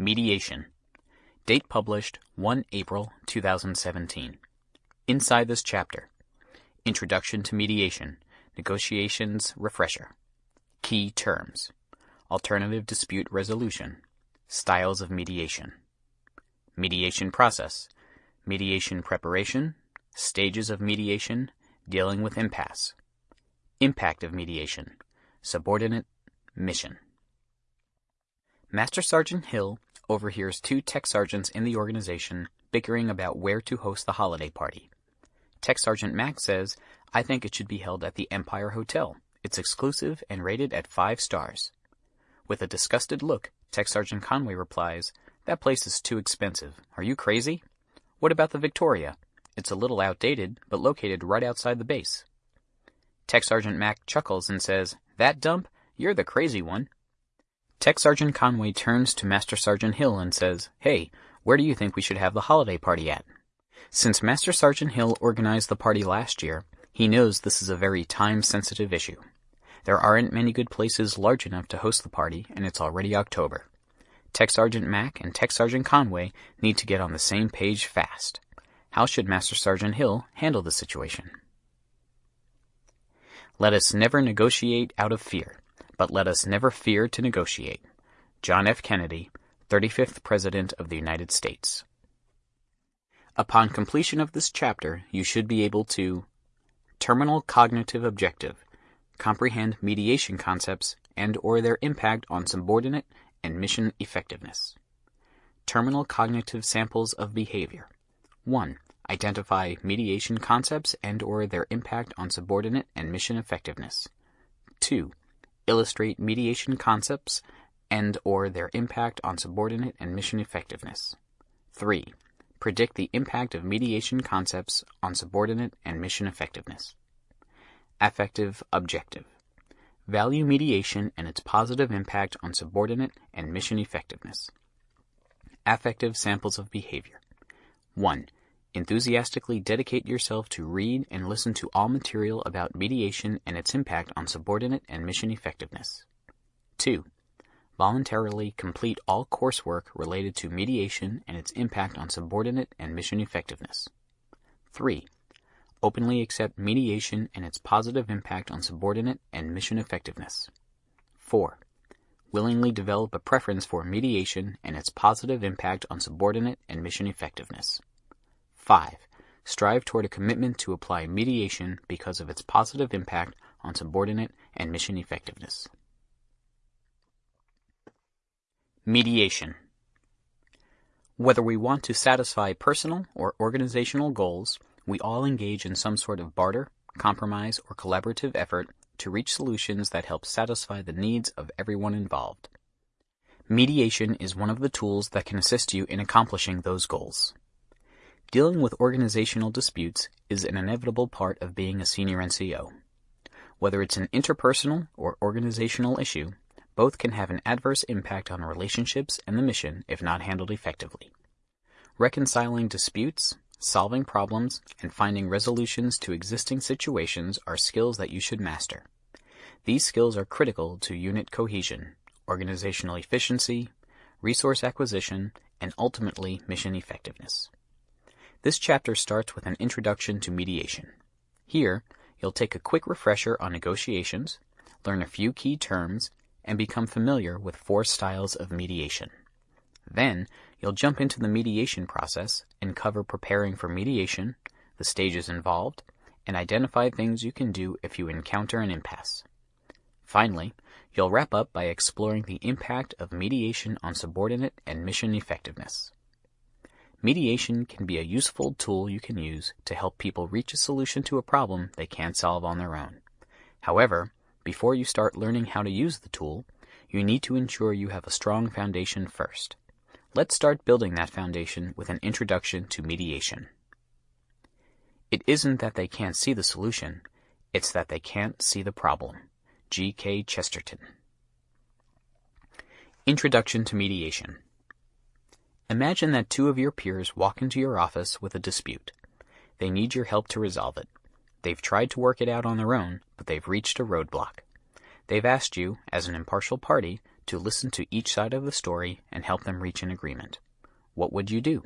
Mediation. Date published 1 April 2017. Inside this chapter. Introduction to Mediation, Negotiations. Refresher. Key Terms. Alternative Dispute Resolution, Styles of Mediation, Mediation Process, Mediation Preparation, Stages of Mediation, Dealing with Impasse, Impact of Mediation, Subordinate, Mission. Master Sergeant Hill overhears two tech sergeants in the organization bickering about where to host the holiday party. Tech Sergeant Mack says, I think it should be held at the Empire Hotel. It's exclusive and rated at five stars. With a disgusted look, Tech Sergeant Conway replies, That place is too expensive. Are you crazy? What about the Victoria? It's a little outdated, but located right outside the base. Tech Sergeant Mack chuckles and says, That dump? You're the crazy one. Tech Sergeant Conway turns to Master Sergeant Hill and says, Hey, where do you think we should have the holiday party at? Since Master Sergeant Hill organized the party last year, he knows this is a very time-sensitive issue. There aren't many good places large enough to host the party, and it's already October. Tech Sergeant Mack and Tech Sergeant Conway need to get on the same page fast. How should Master Sergeant Hill handle the situation? Let us never negotiate out of fear but let us never fear to negotiate. John F. Kennedy, 35th President of the United States. Upon completion of this chapter, you should be able to terminal cognitive objective, comprehend mediation concepts and or their impact on subordinate and mission effectiveness. Terminal cognitive samples of behavior. 1. Identify mediation concepts and or their impact on subordinate and mission effectiveness. 2 illustrate mediation concepts and or their impact on subordinate and mission effectiveness. 3. Predict the impact of mediation concepts on subordinate and mission effectiveness. Affective objective. Value mediation and its positive impact on subordinate and mission effectiveness. Affective samples of behavior. 1. Enthusiastically dedicate yourself to read and listen to all material about mediation and its impact on subordinate and mission effectiveness. 2. Voluntarily complete all coursework related to mediation and its impact on subordinate and mission effectiveness. 3. Openly accept mediation and its positive impact on subordinate and mission effectiveness. 4. Willingly develop a preference for mediation and its positive impact on subordinate and mission effectiveness. 5. Strive toward a commitment to apply mediation because of its positive impact on subordinate and mission effectiveness. Mediation. Whether we want to satisfy personal or organizational goals, we all engage in some sort of barter, compromise, or collaborative effort to reach solutions that help satisfy the needs of everyone involved. Mediation is one of the tools that can assist you in accomplishing those goals. Dealing with organizational disputes is an inevitable part of being a senior NCO. Whether it's an interpersonal or organizational issue, both can have an adverse impact on relationships and the mission if not handled effectively. Reconciling disputes, solving problems, and finding resolutions to existing situations are skills that you should master. These skills are critical to unit cohesion, organizational efficiency, resource acquisition, and ultimately mission effectiveness. This chapter starts with an introduction to mediation. Here, you'll take a quick refresher on negotiations, learn a few key terms, and become familiar with four styles of mediation. Then, you'll jump into the mediation process and cover preparing for mediation, the stages involved, and identify things you can do if you encounter an impasse. Finally, you'll wrap up by exploring the impact of mediation on subordinate and mission effectiveness. Mediation can be a useful tool you can use to help people reach a solution to a problem they can't solve on their own. However, before you start learning how to use the tool, you need to ensure you have a strong foundation first. Let's start building that foundation with an introduction to mediation. It isn't that they can't see the solution, it's that they can't see the problem. G. K. Chesterton. Introduction to Mediation Imagine that two of your peers walk into your office with a dispute. They need your help to resolve it. They've tried to work it out on their own, but they've reached a roadblock. They've asked you, as an impartial party, to listen to each side of the story and help them reach an agreement. What would you do?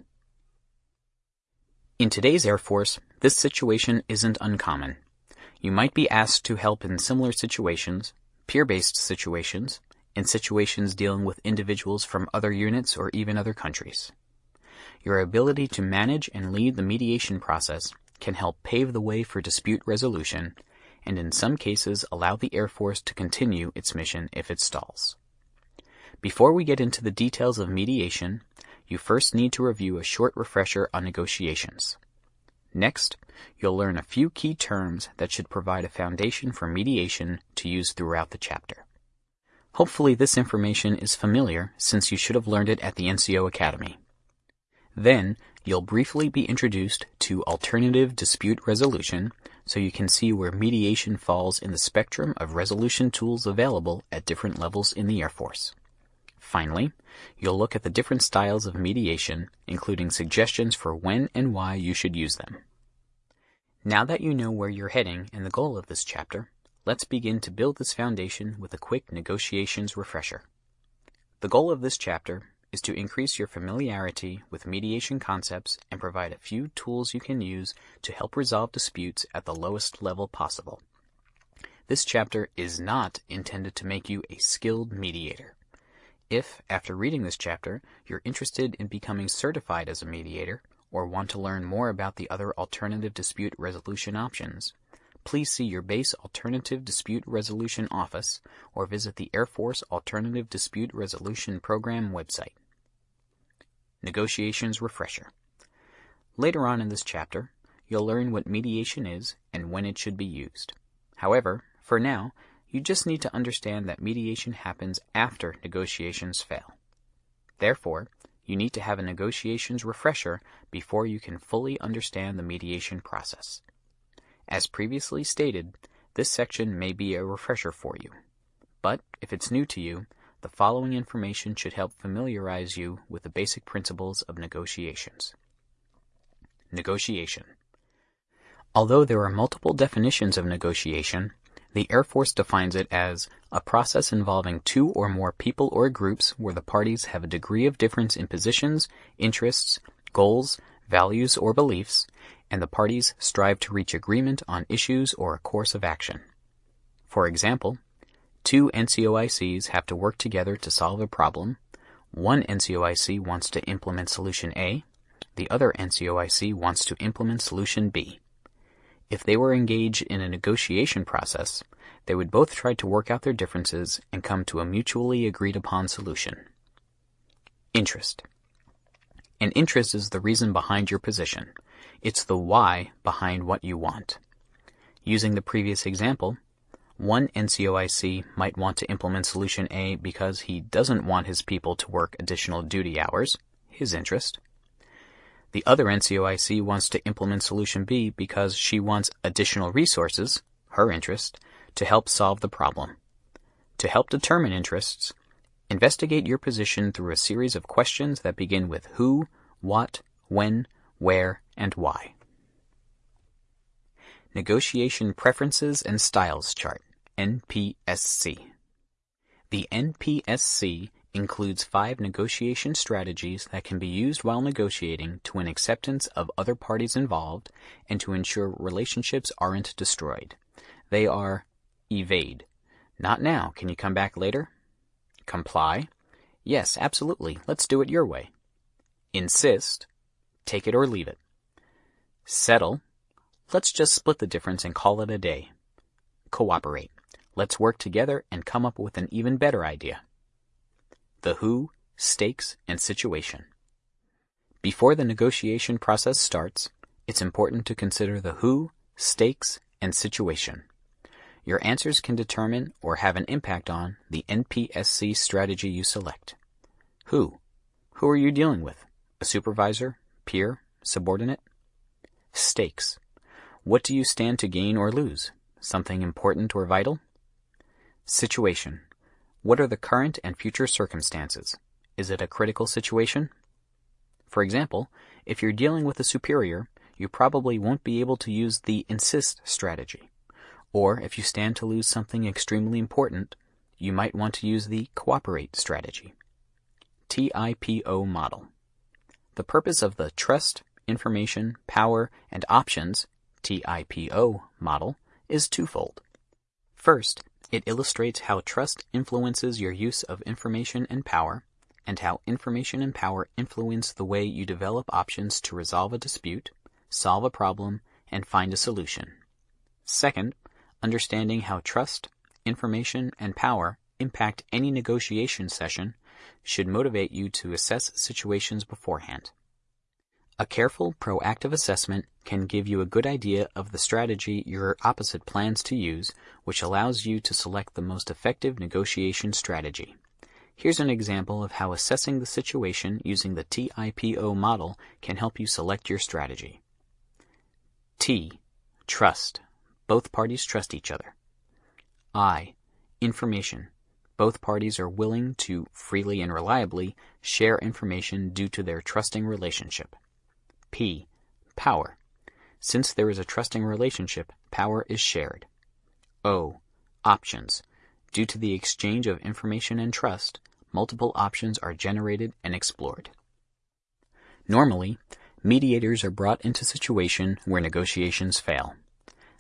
In today's Air Force, this situation isn't uncommon. You might be asked to help in similar situations, peer-based situations, in situations dealing with individuals from other units or even other countries. Your ability to manage and lead the mediation process can help pave the way for dispute resolution and in some cases allow the Air Force to continue its mission if it stalls. Before we get into the details of mediation, you first need to review a short refresher on negotiations. Next, you'll learn a few key terms that should provide a foundation for mediation to use throughout the chapter. Hopefully this information is familiar since you should have learned it at the NCO Academy. Then, you'll briefly be introduced to alternative dispute resolution so you can see where mediation falls in the spectrum of resolution tools available at different levels in the Air Force. Finally, you'll look at the different styles of mediation, including suggestions for when and why you should use them. Now that you know where you're heading and the goal of this chapter, let's begin to build this foundation with a quick negotiations refresher. The goal of this chapter is to increase your familiarity with mediation concepts and provide a few tools you can use to help resolve disputes at the lowest level possible. This chapter is not intended to make you a skilled mediator. If, after reading this chapter, you're interested in becoming certified as a mediator, or want to learn more about the other alternative dispute resolution options, please see your base Alternative Dispute Resolution Office or visit the Air Force Alternative Dispute Resolution Program website. Negotiations Refresher Later on in this chapter, you'll learn what mediation is and when it should be used. However, for now, you just need to understand that mediation happens after negotiations fail. Therefore, you need to have a negotiations refresher before you can fully understand the mediation process. As previously stated, this section may be a refresher for you. But if it's new to you, the following information should help familiarize you with the basic principles of negotiations. Negotiation. Although there are multiple definitions of negotiation, the Air Force defines it as a process involving two or more people or groups where the parties have a degree of difference in positions, interests, goals, values, or beliefs, and the parties strive to reach agreement on issues or a course of action. For example, two NCOICs have to work together to solve a problem. One NCOIC wants to implement solution A, the other NCOIC wants to implement solution B. If they were engaged in a negotiation process, they would both try to work out their differences and come to a mutually agreed upon solution. Interest. An interest is the reason behind your position. It's the why behind what you want. Using the previous example, one NCOIC might want to implement solution A because he doesn't want his people to work additional duty hours, his interest. The other NCOIC wants to implement solution B because she wants additional resources, her interest, to help solve the problem. To help determine interests, investigate your position through a series of questions that begin with who, what, when, where, and why. Negotiation Preferences and Styles Chart, NPSC. The NPSC includes five negotiation strategies that can be used while negotiating to win acceptance of other parties involved and to ensure relationships aren't destroyed. They are evade. Not now. Can you come back later? Comply. Yes, absolutely. Let's do it your way. Insist. Take it or leave it. Settle. Let's just split the difference and call it a day. Cooperate. Let's work together and come up with an even better idea the who, stakes, and situation. Before the negotiation process starts, it's important to consider the who, stakes, and situation. Your answers can determine or have an impact on the NPSC strategy you select. Who? Who are you dealing with? A supervisor, peer, subordinate? Stakes. What do you stand to gain or lose? Something important or vital? Situation. What are the current and future circumstances? Is it a critical situation? For example, if you're dealing with a superior, you probably won't be able to use the insist strategy. Or if you stand to lose something extremely important, you might want to use the Cooperate strategy. TIPO model. The purpose of the Trust, Information, Power, and Options TIPO model is twofold. First, it illustrates how trust influences your use of information and power, and how information and power influence the way you develop options to resolve a dispute, solve a problem, and find a solution. Second, understanding how trust, information, and power impact any negotiation session should motivate you to assess situations beforehand. A careful, proactive assessment can give you a good idea of the strategy your opposite plans to use, which allows you to select the most effective negotiation strategy. Here's an example of how assessing the situation using the TIPO model can help you select your strategy. T. Trust. Both parties trust each other. I. Information. Both parties are willing to freely and reliably share information due to their trusting relationship. P. Power. Since there is a trusting relationship, power is shared. O. Options. Due to the exchange of information and trust, multiple options are generated and explored. Normally, mediators are brought into situation where negotiations fail.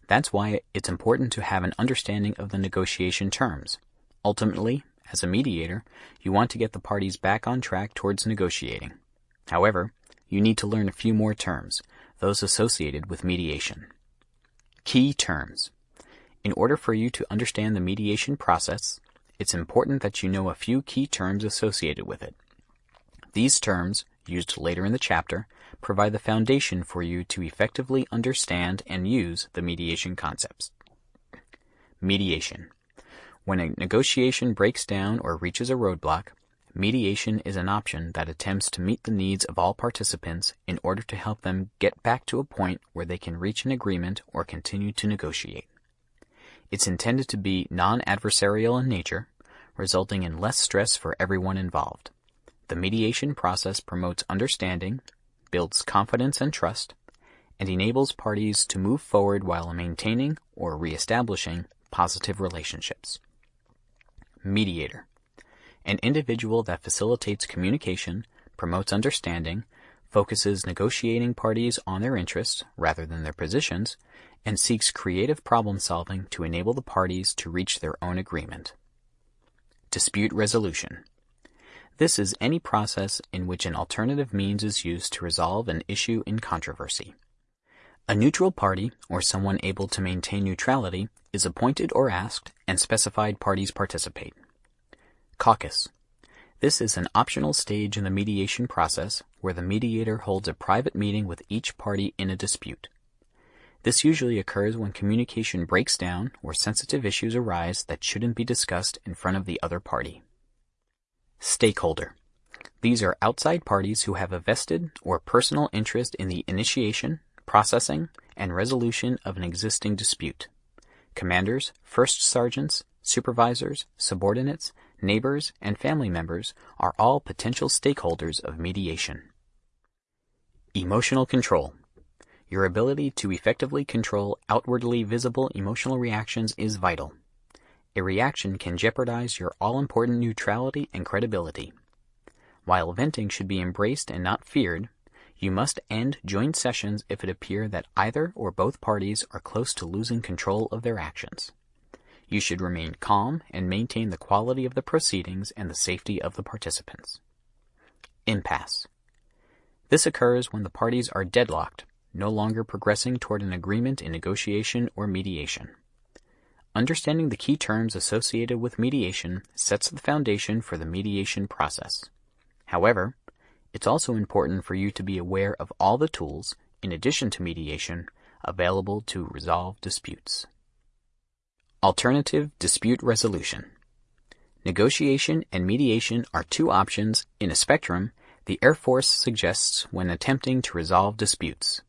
That's why it's important to have an understanding of the negotiation terms. Ultimately, as a mediator, you want to get the parties back on track towards negotiating. However, you need to learn a few more terms, those associated with mediation. Key terms. In order for you to understand the mediation process, it's important that you know a few key terms associated with it. These terms, used later in the chapter, provide the foundation for you to effectively understand and use the mediation concepts. Mediation. When a negotiation breaks down or reaches a roadblock, Mediation is an option that attempts to meet the needs of all participants in order to help them get back to a point where they can reach an agreement or continue to negotiate. It's intended to be non-adversarial in nature, resulting in less stress for everyone involved. The mediation process promotes understanding, builds confidence and trust, and enables parties to move forward while maintaining or reestablishing positive relationships. Mediator an individual that facilitates communication, promotes understanding, focuses negotiating parties on their interests rather than their positions, and seeks creative problem solving to enable the parties to reach their own agreement. Dispute resolution. This is any process in which an alternative means is used to resolve an issue in controversy. A neutral party, or someone able to maintain neutrality, is appointed or asked, and specified parties participate. Caucus. This is an optional stage in the mediation process where the mediator holds a private meeting with each party in a dispute. This usually occurs when communication breaks down or sensitive issues arise that shouldn't be discussed in front of the other party. Stakeholder. These are outside parties who have a vested or personal interest in the initiation, processing, and resolution of an existing dispute. Commanders, first sergeants, supervisors, subordinates, neighbors, and family members are all potential stakeholders of mediation. Emotional control. Your ability to effectively control outwardly visible emotional reactions is vital. A reaction can jeopardize your all-important neutrality and credibility. While venting should be embraced and not feared, you must end joint sessions if it appear that either or both parties are close to losing control of their actions. You should remain calm and maintain the quality of the proceedings and the safety of the participants. Impasse. This occurs when the parties are deadlocked, no longer progressing toward an agreement in negotiation or mediation. Understanding the key terms associated with mediation sets the foundation for the mediation process. However, it's also important for you to be aware of all the tools, in addition to mediation, available to resolve disputes. Alternative dispute resolution. Negotiation and mediation are two options in a spectrum the Air Force suggests when attempting to resolve disputes.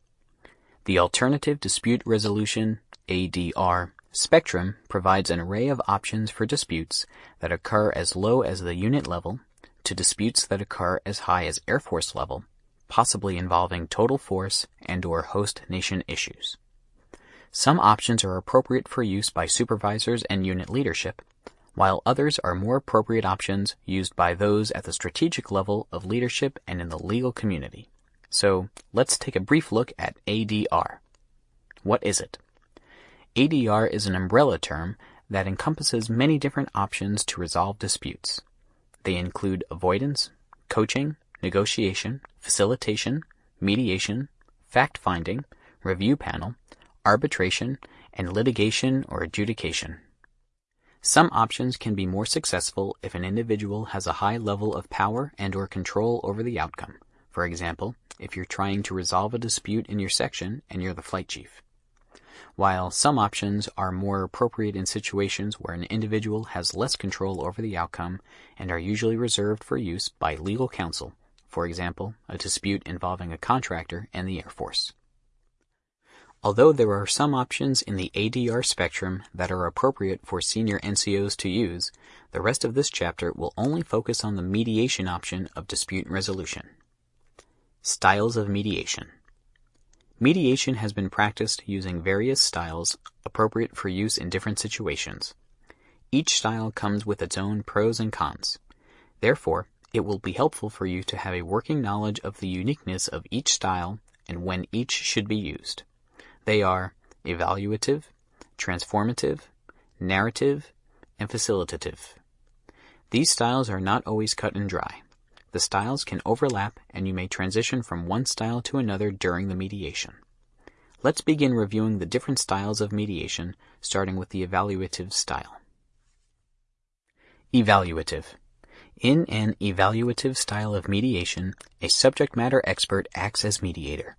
The Alternative Dispute Resolution ADR spectrum provides an array of options for disputes that occur as low as the unit level to disputes that occur as high as Air Force level, possibly involving total force and or host nation issues. Some options are appropriate for use by supervisors and unit leadership, while others are more appropriate options used by those at the strategic level of leadership and in the legal community. So let's take a brief look at ADR. What is it? ADR is an umbrella term that encompasses many different options to resolve disputes. They include avoidance, coaching, negotiation, facilitation, mediation, fact finding, review panel, arbitration, and litigation or adjudication. Some options can be more successful if an individual has a high level of power and or control over the outcome. For example, if you're trying to resolve a dispute in your section and you're the flight chief. While some options are more appropriate in situations where an individual has less control over the outcome and are usually reserved for use by legal counsel, for example, a dispute involving a contractor and the Air Force. Although there are some options in the ADR spectrum that are appropriate for senior NCOs to use, the rest of this chapter will only focus on the mediation option of dispute resolution. Styles of mediation. Mediation has been practiced using various styles appropriate for use in different situations. Each style comes with its own pros and cons. Therefore, it will be helpful for you to have a working knowledge of the uniqueness of each style and when each should be used. They are evaluative, transformative, narrative, and facilitative. These styles are not always cut and dry. The styles can overlap and you may transition from one style to another during the mediation. Let's begin reviewing the different styles of mediation, starting with the evaluative style. Evaluative. In an evaluative style of mediation, a subject matter expert acts as mediator.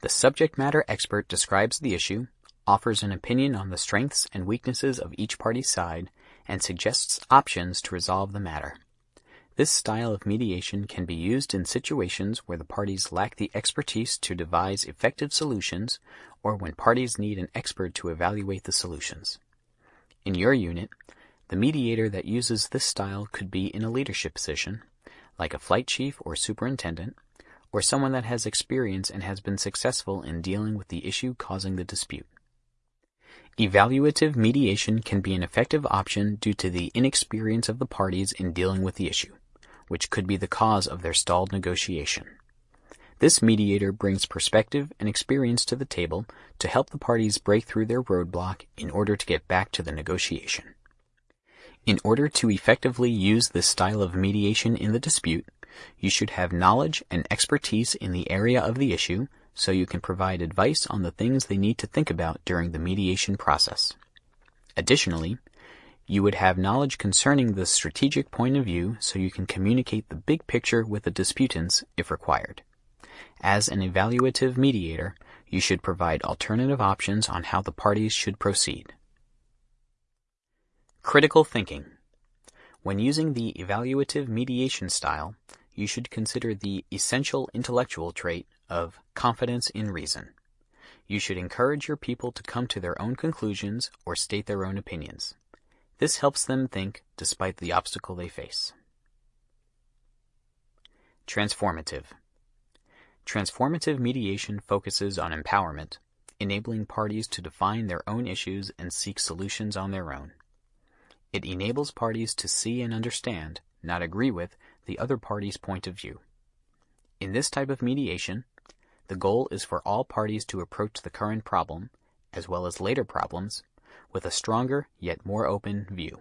The subject matter expert describes the issue, offers an opinion on the strengths and weaknesses of each party's side, and suggests options to resolve the matter. This style of mediation can be used in situations where the parties lack the expertise to devise effective solutions or when parties need an expert to evaluate the solutions. In your unit, the mediator that uses this style could be in a leadership position, like a flight chief or superintendent, or someone that has experience and has been successful in dealing with the issue causing the dispute. Evaluative mediation can be an effective option due to the inexperience of the parties in dealing with the issue, which could be the cause of their stalled negotiation. This mediator brings perspective and experience to the table to help the parties break through their roadblock in order to get back to the negotiation. In order to effectively use this style of mediation in the dispute, you should have knowledge and expertise in the area of the issue so you can provide advice on the things they need to think about during the mediation process. Additionally, you would have knowledge concerning the strategic point of view so you can communicate the big picture with the disputants if required. As an evaluative mediator, you should provide alternative options on how the parties should proceed. Critical thinking. When using the evaluative mediation style, you should consider the essential intellectual trait of confidence in reason. You should encourage your people to come to their own conclusions or state their own opinions. This helps them think despite the obstacle they face. Transformative. Transformative mediation focuses on empowerment, enabling parties to define their own issues and seek solutions on their own. It enables parties to see and understand, not agree with, the other party's point of view. In this type of mediation, the goal is for all parties to approach the current problem, as well as later problems, with a stronger yet more open view.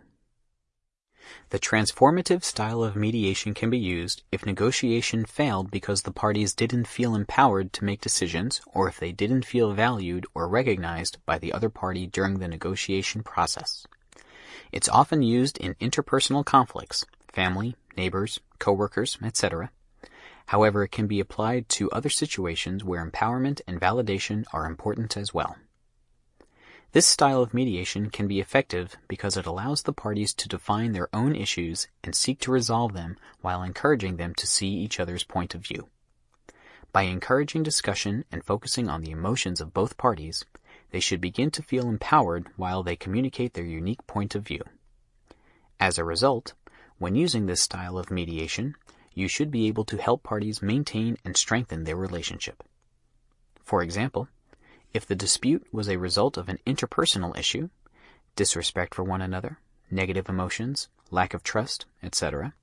The transformative style of mediation can be used if negotiation failed because the parties didn't feel empowered to make decisions or if they didn't feel valued or recognized by the other party during the negotiation process. It's often used in interpersonal conflicts, family, neighbors, coworkers, etc. However, it can be applied to other situations where empowerment and validation are important as well. This style of mediation can be effective because it allows the parties to define their own issues and seek to resolve them while encouraging them to see each other's point of view. By encouraging discussion and focusing on the emotions of both parties, they should begin to feel empowered while they communicate their unique point of view. As a result, when using this style of mediation, you should be able to help parties maintain and strengthen their relationship. For example, if the dispute was a result of an interpersonal issue, disrespect for one another, negative emotions, lack of trust, etc.,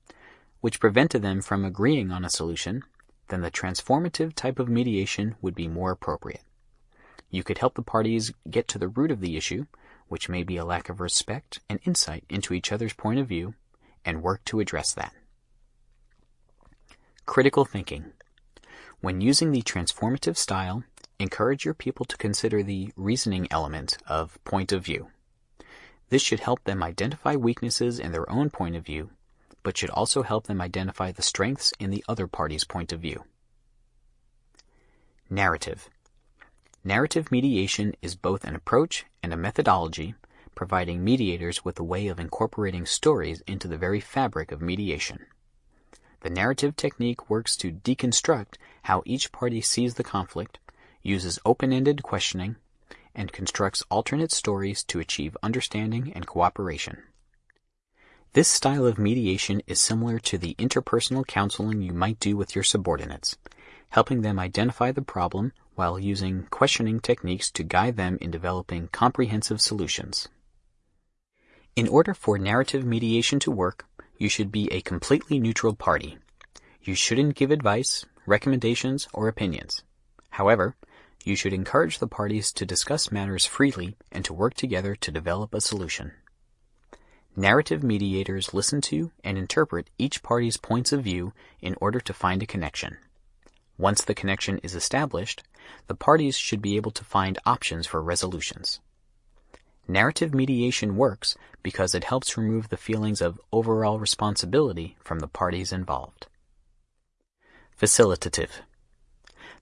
which prevented them from agreeing on a solution, then the transformative type of mediation would be more appropriate. You could help the parties get to the root of the issue, which may be a lack of respect and insight into each other's point of view, and work to address that. Critical thinking. When using the transformative style, encourage your people to consider the reasoning element of point of view. This should help them identify weaknesses in their own point of view, but should also help them identify the strengths in the other party's point of view. Narrative. Narrative mediation is both an approach and a methodology, providing mediators with a way of incorporating stories into the very fabric of mediation. The narrative technique works to deconstruct how each party sees the conflict, uses open-ended questioning, and constructs alternate stories to achieve understanding and cooperation. This style of mediation is similar to the interpersonal counseling you might do with your subordinates, helping them identify the problem while using questioning techniques to guide them in developing comprehensive solutions. In order for narrative mediation to work, you should be a completely neutral party. You shouldn't give advice, recommendations, or opinions. However, you should encourage the parties to discuss matters freely and to work together to develop a solution. Narrative mediators listen to and interpret each party's points of view in order to find a connection. Once the connection is established, the parties should be able to find options for resolutions. Narrative mediation works because it helps remove the feelings of overall responsibility from the parties involved. Facilitative.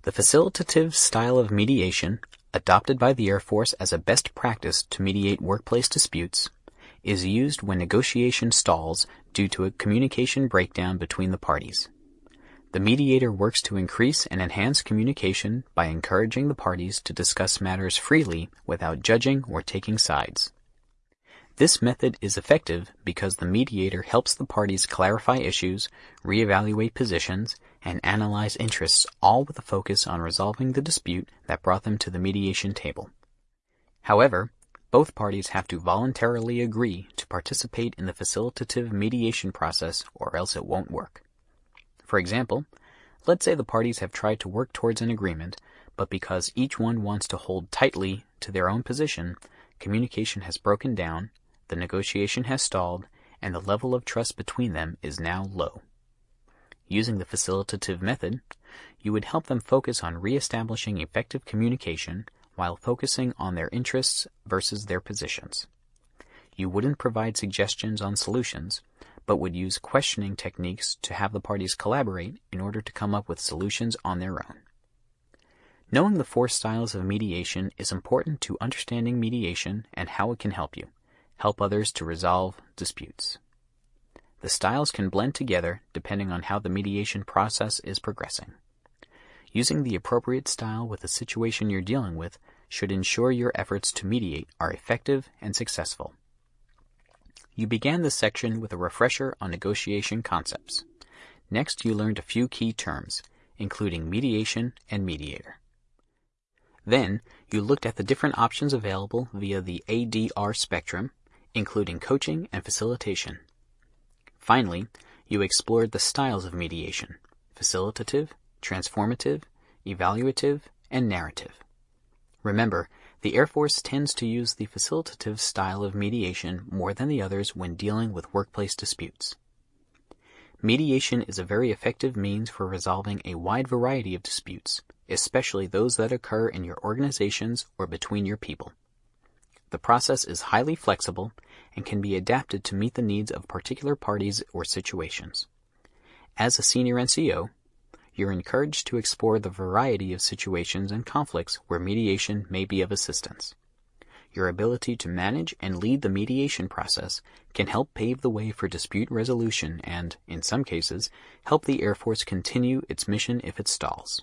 The facilitative style of mediation, adopted by the Air Force as a best practice to mediate workplace disputes, is used when negotiation stalls due to a communication breakdown between the parties. The mediator works to increase and enhance communication by encouraging the parties to discuss matters freely without judging or taking sides. This method is effective because the mediator helps the parties clarify issues, reevaluate positions, and analyze interests all with a focus on resolving the dispute that brought them to the mediation table. However, both parties have to voluntarily agree to participate in the facilitative mediation process or else it won't work. For example, let's say the parties have tried to work towards an agreement, but because each one wants to hold tightly to their own position, communication has broken down, the negotiation has stalled, and the level of trust between them is now low. Using the facilitative method, you would help them focus on reestablishing effective communication while focusing on their interests versus their positions. You wouldn't provide suggestions on solutions, but would use questioning techniques to have the parties collaborate in order to come up with solutions on their own. Knowing the four styles of mediation is important to understanding mediation and how it can help you, help others to resolve disputes. The styles can blend together depending on how the mediation process is progressing. Using the appropriate style with the situation you're dealing with should ensure your efforts to mediate are effective and successful. You began this section with a refresher on negotiation concepts. Next, you learned a few key terms, including mediation and mediator. Then, you looked at the different options available via the ADR spectrum, including coaching and facilitation. Finally, you explored the styles of mediation, facilitative, transformative, evaluative, and narrative. Remember, the Air Force tends to use the facilitative style of mediation more than the others when dealing with workplace disputes. Mediation is a very effective means for resolving a wide variety of disputes, especially those that occur in your organizations or between your people. The process is highly flexible and can be adapted to meet the needs of particular parties or situations. As a senior NCO, you're encouraged to explore the variety of situations and conflicts where mediation may be of assistance. Your ability to manage and lead the mediation process can help pave the way for dispute resolution and, in some cases, help the Air Force continue its mission if it stalls.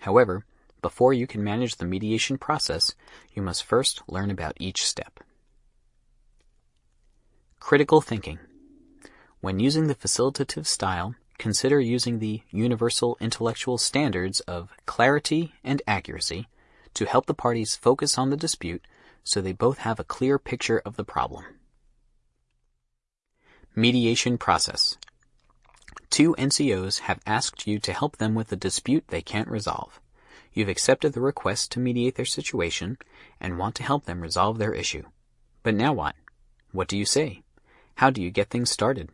However, before you can manage the mediation process, you must first learn about each step. Critical thinking. When using the facilitative style, consider using the universal intellectual standards of clarity and accuracy to help the parties focus on the dispute so they both have a clear picture of the problem. Mediation process. Two NCOs have asked you to help them with a dispute they can't resolve. You've accepted the request to mediate their situation and want to help them resolve their issue. But now what? What do you say? How do you get things started?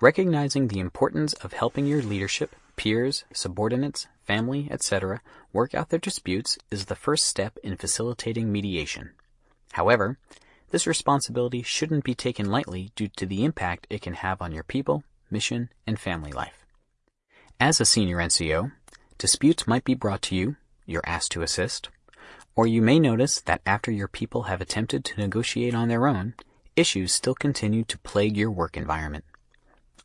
Recognizing the importance of helping your leadership, peers, subordinates, family, etc., work out their disputes is the first step in facilitating mediation. However, this responsibility shouldn't be taken lightly due to the impact it can have on your people, mission, and family life. As a senior NCO, disputes might be brought to you, you're asked to assist, or you may notice that after your people have attempted to negotiate on their own, issues still continue to plague your work environment.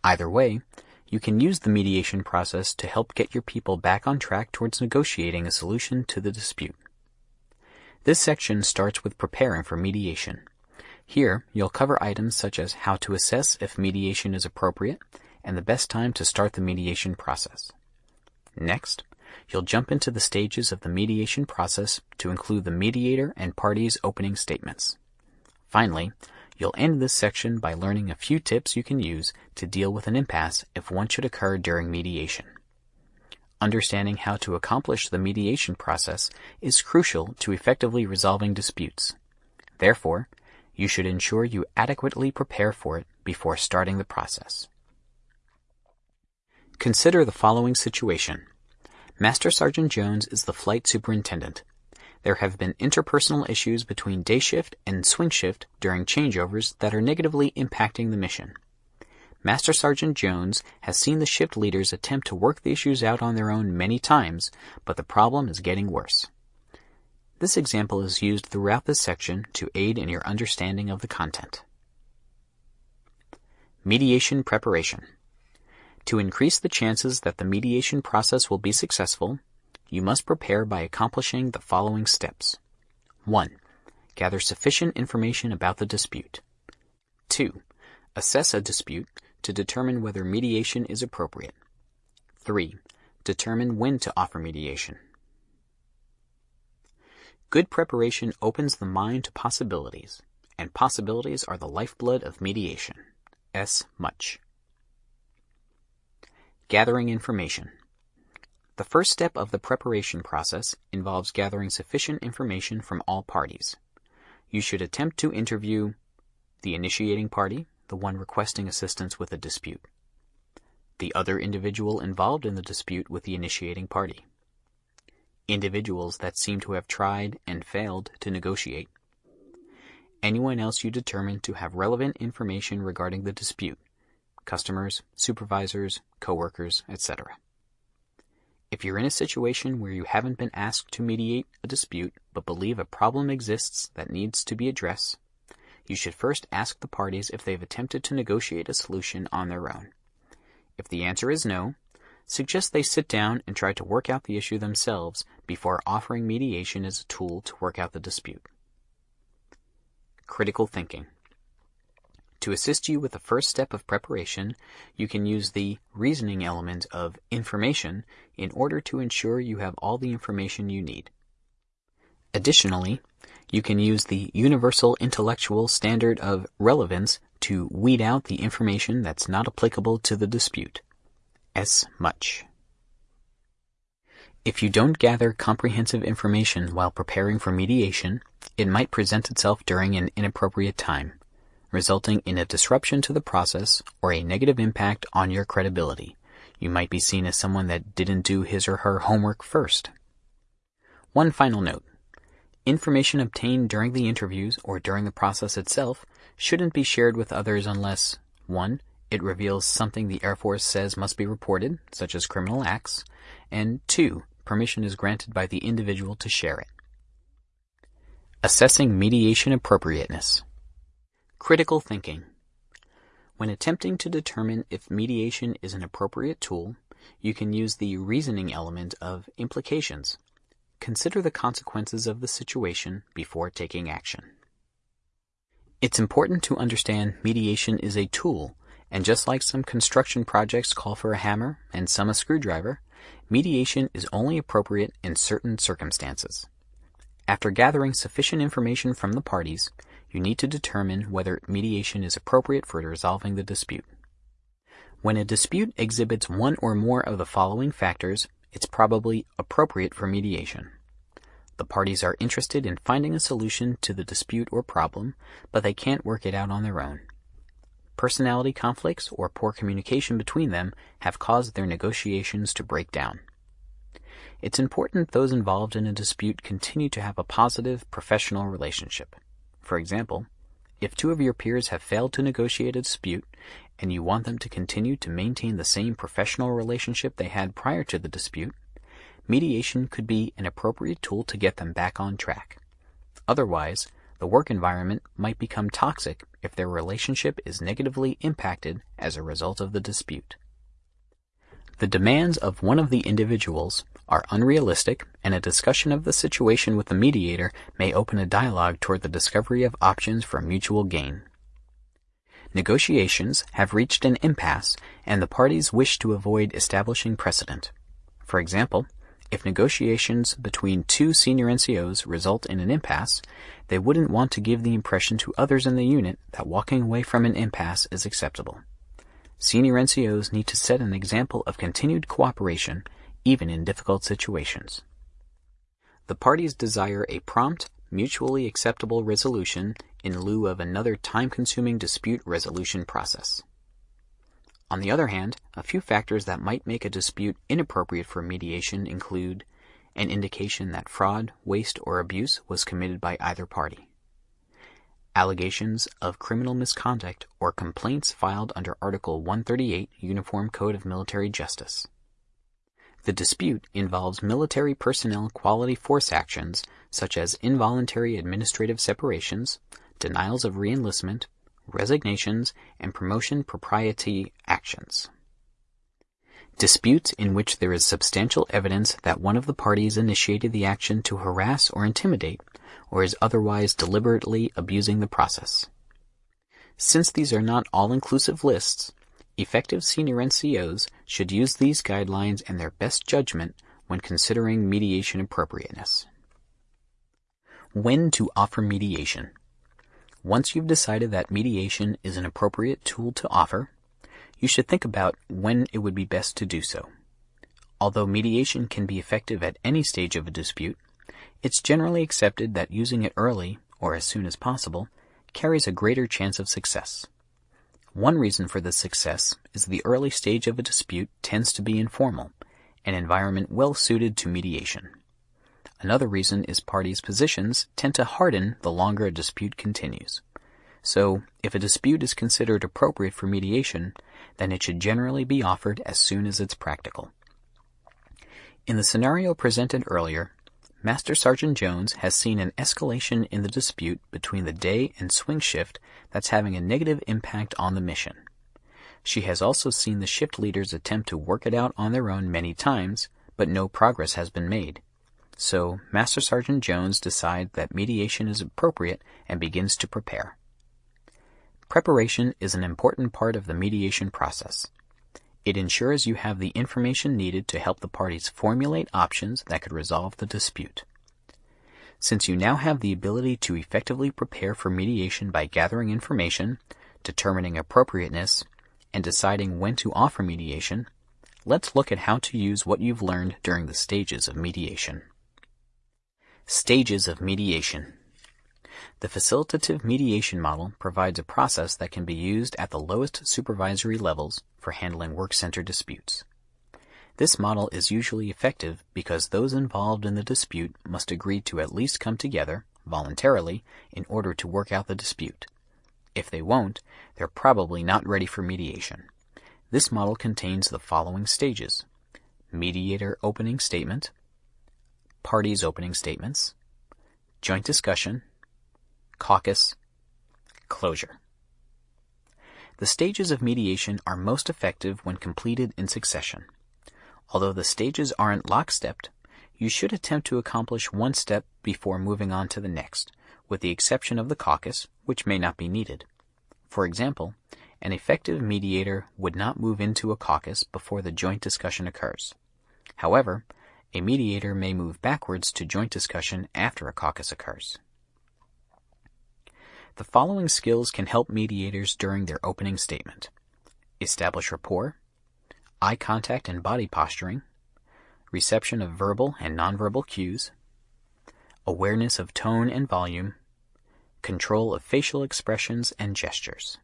Either way, you can use the mediation process to help get your people back on track towards negotiating a solution to the dispute. This section starts with preparing for mediation. Here, you'll cover items such as how to assess if mediation is appropriate and the best time to start the mediation process. Next, you'll jump into the stages of the mediation process to include the mediator and parties' opening statements. Finally, you'll end this section by learning a few tips you can use to deal with an impasse if one should occur during mediation. Understanding how to accomplish the mediation process is crucial to effectively resolving disputes. Therefore, you should ensure you adequately prepare for it before starting the process. Consider the following situation. Master Sergeant Jones is the flight superintendent. There have been interpersonal issues between day shift and swing shift during changeovers that are negatively impacting the mission. Master Sergeant Jones has seen the shift leaders attempt to work the issues out on their own many times, but the problem is getting worse. This example is used throughout this section to aid in your understanding of the content. Mediation Preparation To increase the chances that the mediation process will be successful, you must prepare by accomplishing the following steps. 1. Gather sufficient information about the dispute. 2. Assess a dispute to determine whether mediation is appropriate. 3. Determine when to offer mediation. Good preparation opens the mind to possibilities, and possibilities are the lifeblood of mediation. S. Much. Gathering information. The first step of the preparation process involves gathering sufficient information from all parties. You should attempt to interview the initiating party, the one requesting assistance with a dispute. The other individual involved in the dispute with the initiating party. Individuals that seem to have tried and failed to negotiate. Anyone else you determine to have relevant information regarding the dispute. Customers, supervisors, coworkers, etc. If you're in a situation where you haven't been asked to mediate a dispute but believe a problem exists that needs to be addressed, you should first ask the parties if they've attempted to negotiate a solution on their own. If the answer is no, suggest they sit down and try to work out the issue themselves before offering mediation as a tool to work out the dispute. Critical thinking. To assist you with the first step of preparation, you can use the reasoning element of information in order to ensure you have all the information you need. Additionally, you can use the universal intellectual standard of relevance to weed out the information that's not applicable to the dispute. S. Much. If you don't gather comprehensive information while preparing for mediation, it might present itself during an inappropriate time, resulting in a disruption to the process or a negative impact on your credibility. You might be seen as someone that didn't do his or her homework first. One final note. Information obtained during the interviews or during the process itself shouldn't be shared with others unless 1. It reveals something the Air Force says must be reported, such as criminal acts, and 2. Permission is granted by the individual to share it. Assessing mediation appropriateness. Critical thinking. When attempting to determine if mediation is an appropriate tool, you can use the reasoning element of implications Consider the consequences of the situation before taking action. It's important to understand mediation is a tool, and just like some construction projects call for a hammer and some a screwdriver, mediation is only appropriate in certain circumstances. After gathering sufficient information from the parties, you need to determine whether mediation is appropriate for resolving the dispute. When a dispute exhibits one or more of the following factors, it's probably appropriate for mediation. The parties are interested in finding a solution to the dispute or problem, but they can't work it out on their own. Personality conflicts or poor communication between them have caused their negotiations to break down. It's important those involved in a dispute continue to have a positive professional relationship. For example, if two of your peers have failed to negotiate a dispute and you want them to continue to maintain the same professional relationship they had prior to the dispute, mediation could be an appropriate tool to get them back on track. Otherwise, the work environment might become toxic if their relationship is negatively impacted as a result of the dispute. The demands of one of the individuals are unrealistic, and a discussion of the situation with the mediator may open a dialogue toward the discovery of options for mutual gain. Negotiations have reached an impasse, and the parties wish to avoid establishing precedent. For example, if negotiations between two senior NCOs result in an impasse, they wouldn't want to give the impression to others in the unit that walking away from an impasse is acceptable. Senior NCOs need to set an example of continued cooperation even in difficult situations. The parties desire a prompt, mutually acceptable resolution in lieu of another time-consuming dispute resolution process. On the other hand, a few factors that might make a dispute inappropriate for mediation include an indication that fraud, waste, or abuse was committed by either party, allegations of criminal misconduct or complaints filed under Article 138 Uniform Code of Military Justice. The dispute involves military personnel quality force actions such as involuntary administrative separations, denials of reenlistment, resignations, and promotion propriety actions. Disputes in which there is substantial evidence that one of the parties initiated the action to harass or intimidate, or is otherwise deliberately abusing the process. Since these are not all-inclusive lists, effective senior NCOs should use these guidelines and their best judgment when considering mediation appropriateness. When to offer mediation. Once you've decided that mediation is an appropriate tool to offer, you should think about when it would be best to do so. Although mediation can be effective at any stage of a dispute, it's generally accepted that using it early, or as soon as possible, carries a greater chance of success. One reason for this success is the early stage of a dispute tends to be informal, an environment well suited to mediation. Another reason is parties' positions tend to harden the longer a dispute continues. So, if a dispute is considered appropriate for mediation, then it should generally be offered as soon as it's practical. In the scenario presented earlier, Master Sergeant Jones has seen an escalation in the dispute between the day and swing shift that's having a negative impact on the mission. She has also seen the shift leaders attempt to work it out on their own many times, but no progress has been made. So, Master Sergeant Jones decides that mediation is appropriate and begins to prepare. Preparation is an important part of the mediation process. It ensures you have the information needed to help the parties formulate options that could resolve the dispute. Since you now have the ability to effectively prepare for mediation by gathering information, determining appropriateness, and deciding when to offer mediation, let's look at how to use what you've learned during the stages of mediation. Stages of mediation. The facilitative mediation model provides a process that can be used at the lowest supervisory levels for handling work center disputes. This model is usually effective because those involved in the dispute must agree to at least come together, voluntarily, in order to work out the dispute. If they won't, they're probably not ready for mediation. This model contains the following stages. Mediator opening statement, parties' opening statements, joint discussion, caucus, closure. The stages of mediation are most effective when completed in succession. Although the stages aren't lockstepped, you should attempt to accomplish one step before moving on to the next, with the exception of the caucus, which may not be needed. For example, an effective mediator would not move into a caucus before the joint discussion occurs. However, a mediator may move backwards to joint discussion after a caucus occurs. The following skills can help mediators during their opening statement. Establish rapport, eye contact and body posturing, reception of verbal and nonverbal cues, awareness of tone and volume, control of facial expressions and gestures.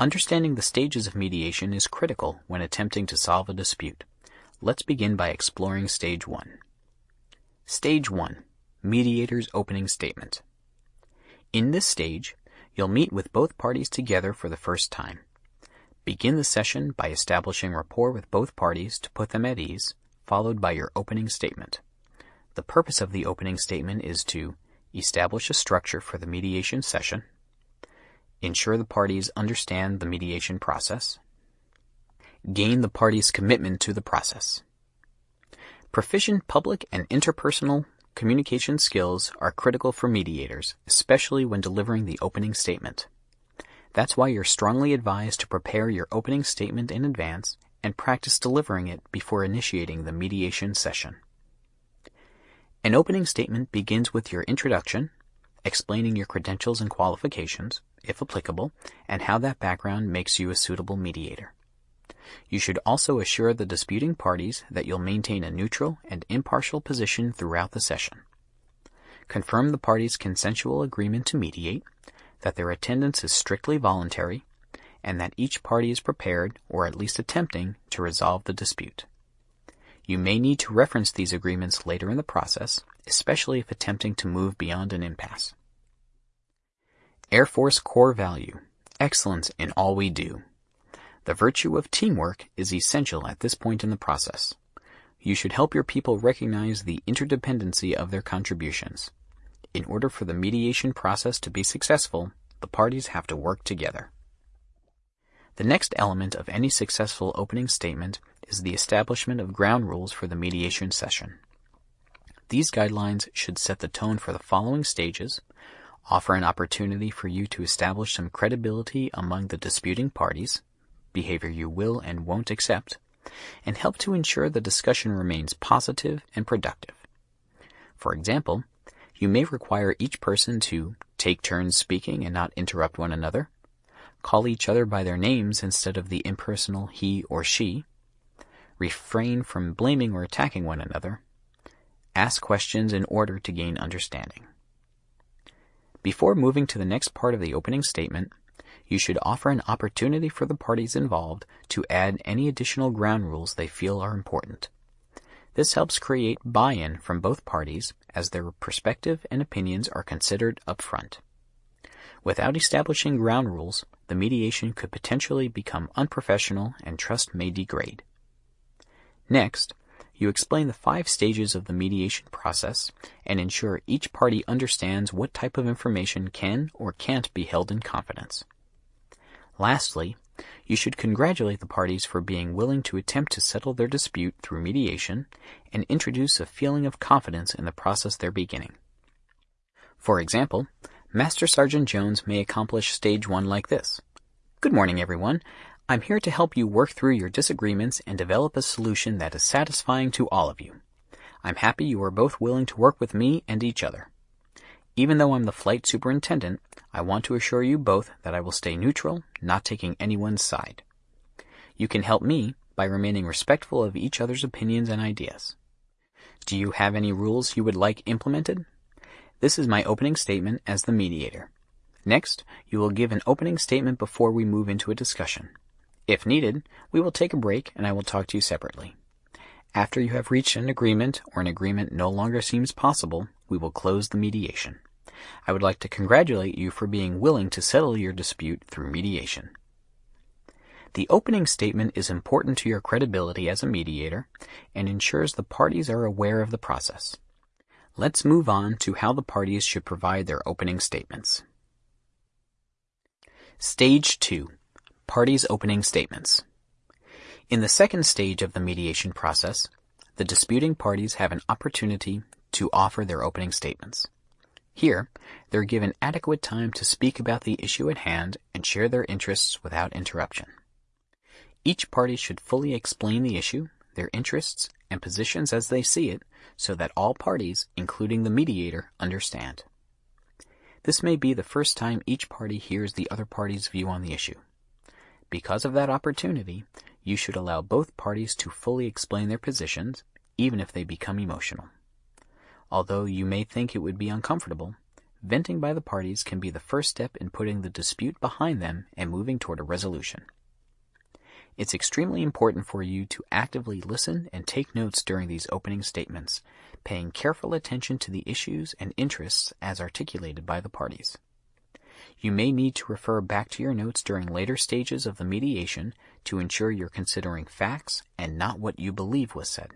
Understanding the stages of mediation is critical when attempting to solve a dispute. Let's begin by exploring stage one. Stage one, mediator's opening statement. In this stage, you'll meet with both parties together for the first time. Begin the session by establishing rapport with both parties to put them at ease, followed by your opening statement. The purpose of the opening statement is to establish a structure for the mediation session, ensure the parties understand the mediation process, gain the parties' commitment to the process. Proficient public and interpersonal communication skills are critical for mediators, especially when delivering the opening statement. That's why you're strongly advised to prepare your opening statement in advance and practice delivering it before initiating the mediation session. An opening statement begins with your introduction, explaining your credentials and qualifications, if applicable, and how that background makes you a suitable mediator. You should also assure the disputing parties that you'll maintain a neutral and impartial position throughout the session. Confirm the parties' consensual agreement to mediate, that their attendance is strictly voluntary, and that each party is prepared, or at least attempting, to resolve the dispute. You may need to reference these agreements later in the process, especially if attempting to move beyond an impasse. Air Force core value excellence in all we do. The virtue of teamwork is essential at this point in the process. You should help your people recognize the interdependency of their contributions. In order for the mediation process to be successful, the parties have to work together. The next element of any successful opening statement is the establishment of ground rules for the mediation session. These guidelines should set the tone for the following stages, offer an opportunity for you to establish some credibility among the disputing parties, behavior you will and won't accept, and help to ensure the discussion remains positive and productive. For example, you may require each person to take turns speaking and not interrupt one another, call each other by their names instead of the impersonal he or she, refrain from blaming or attacking one another, ask questions in order to gain understanding. Before moving to the next part of the opening statement, you should offer an opportunity for the parties involved to add any additional ground rules they feel are important. This helps create buy-in from both parties as their perspective and opinions are considered up front. Without establishing ground rules, the mediation could potentially become unprofessional and trust may degrade. Next, you explain the five stages of the mediation process and ensure each party understands what type of information can or can't be held in confidence. Lastly, you should congratulate the parties for being willing to attempt to settle their dispute through mediation and introduce a feeling of confidence in the process they're beginning. For example, Master Sergeant Jones may accomplish stage one like this. Good morning, everyone. I'm here to help you work through your disagreements and develop a solution that is satisfying to all of you. I'm happy you are both willing to work with me and each other. Even though I'm the flight superintendent, I want to assure you both that I will stay neutral, not taking anyone's side. You can help me by remaining respectful of each other's opinions and ideas. Do you have any rules you would like implemented? This is my opening statement as the mediator. Next, you will give an opening statement before we move into a discussion. If needed, we will take a break and I will talk to you separately. After you have reached an agreement or an agreement no longer seems possible, we will close the mediation. I would like to congratulate you for being willing to settle your dispute through mediation. The opening statement is important to your credibility as a mediator and ensures the parties are aware of the process. Let's move on to how the parties should provide their opening statements. Stage 2 Parties' Opening Statements In the second stage of the mediation process, the disputing parties have an opportunity to offer their opening statements. Here, they're given adequate time to speak about the issue at hand and share their interests without interruption. Each party should fully explain the issue, their interests, and positions as they see it so that all parties, including the mediator, understand. This may be the first time each party hears the other party's view on the issue. Because of that opportunity, you should allow both parties to fully explain their positions, even if they become emotional. Although you may think it would be uncomfortable, venting by the parties can be the first step in putting the dispute behind them and moving toward a resolution. It's extremely important for you to actively listen and take notes during these opening statements, paying careful attention to the issues and interests as articulated by the parties. You may need to refer back to your notes during later stages of the mediation to ensure you're considering facts and not what you believe was said.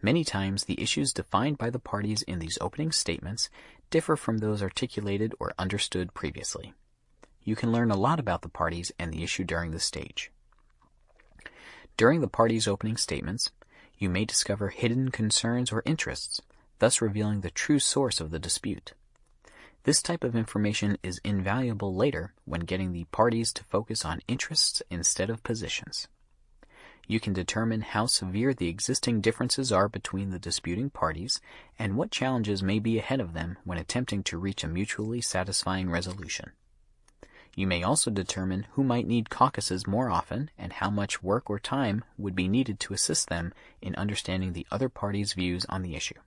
Many times, the issues defined by the parties in these opening statements differ from those articulated or understood previously. You can learn a lot about the parties and the issue during this stage. During the parties' opening statements, you may discover hidden concerns or interests, thus revealing the true source of the dispute. This type of information is invaluable later when getting the parties to focus on interests instead of positions. You can determine how severe the existing differences are between the disputing parties and what challenges may be ahead of them when attempting to reach a mutually satisfying resolution. You may also determine who might need caucuses more often and how much work or time would be needed to assist them in understanding the other party's views on the issue.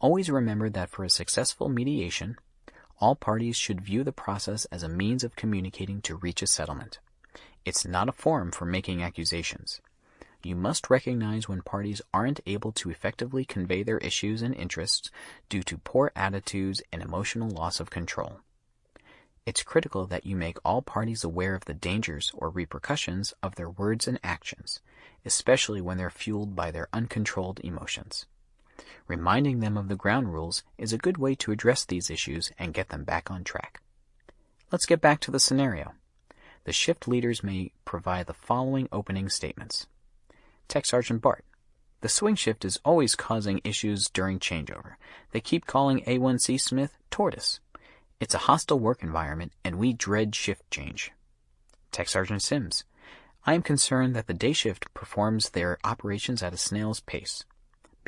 Always remember that for a successful mediation, all parties should view the process as a means of communicating to reach a settlement. It's not a forum for making accusations. You must recognize when parties aren't able to effectively convey their issues and interests due to poor attitudes and emotional loss of control. It's critical that you make all parties aware of the dangers or repercussions of their words and actions, especially when they're fueled by their uncontrolled emotions. Reminding them of the ground rules is a good way to address these issues and get them back on track. Let's get back to the scenario. The shift leaders may provide the following opening statements. Tech Sergeant Bart. The swing shift is always causing issues during changeover. They keep calling A1C Smith Tortoise. It's a hostile work environment, and we dread shift change. Tech Sergeant Sims. I am concerned that the day shift performs their operations at a snail's pace.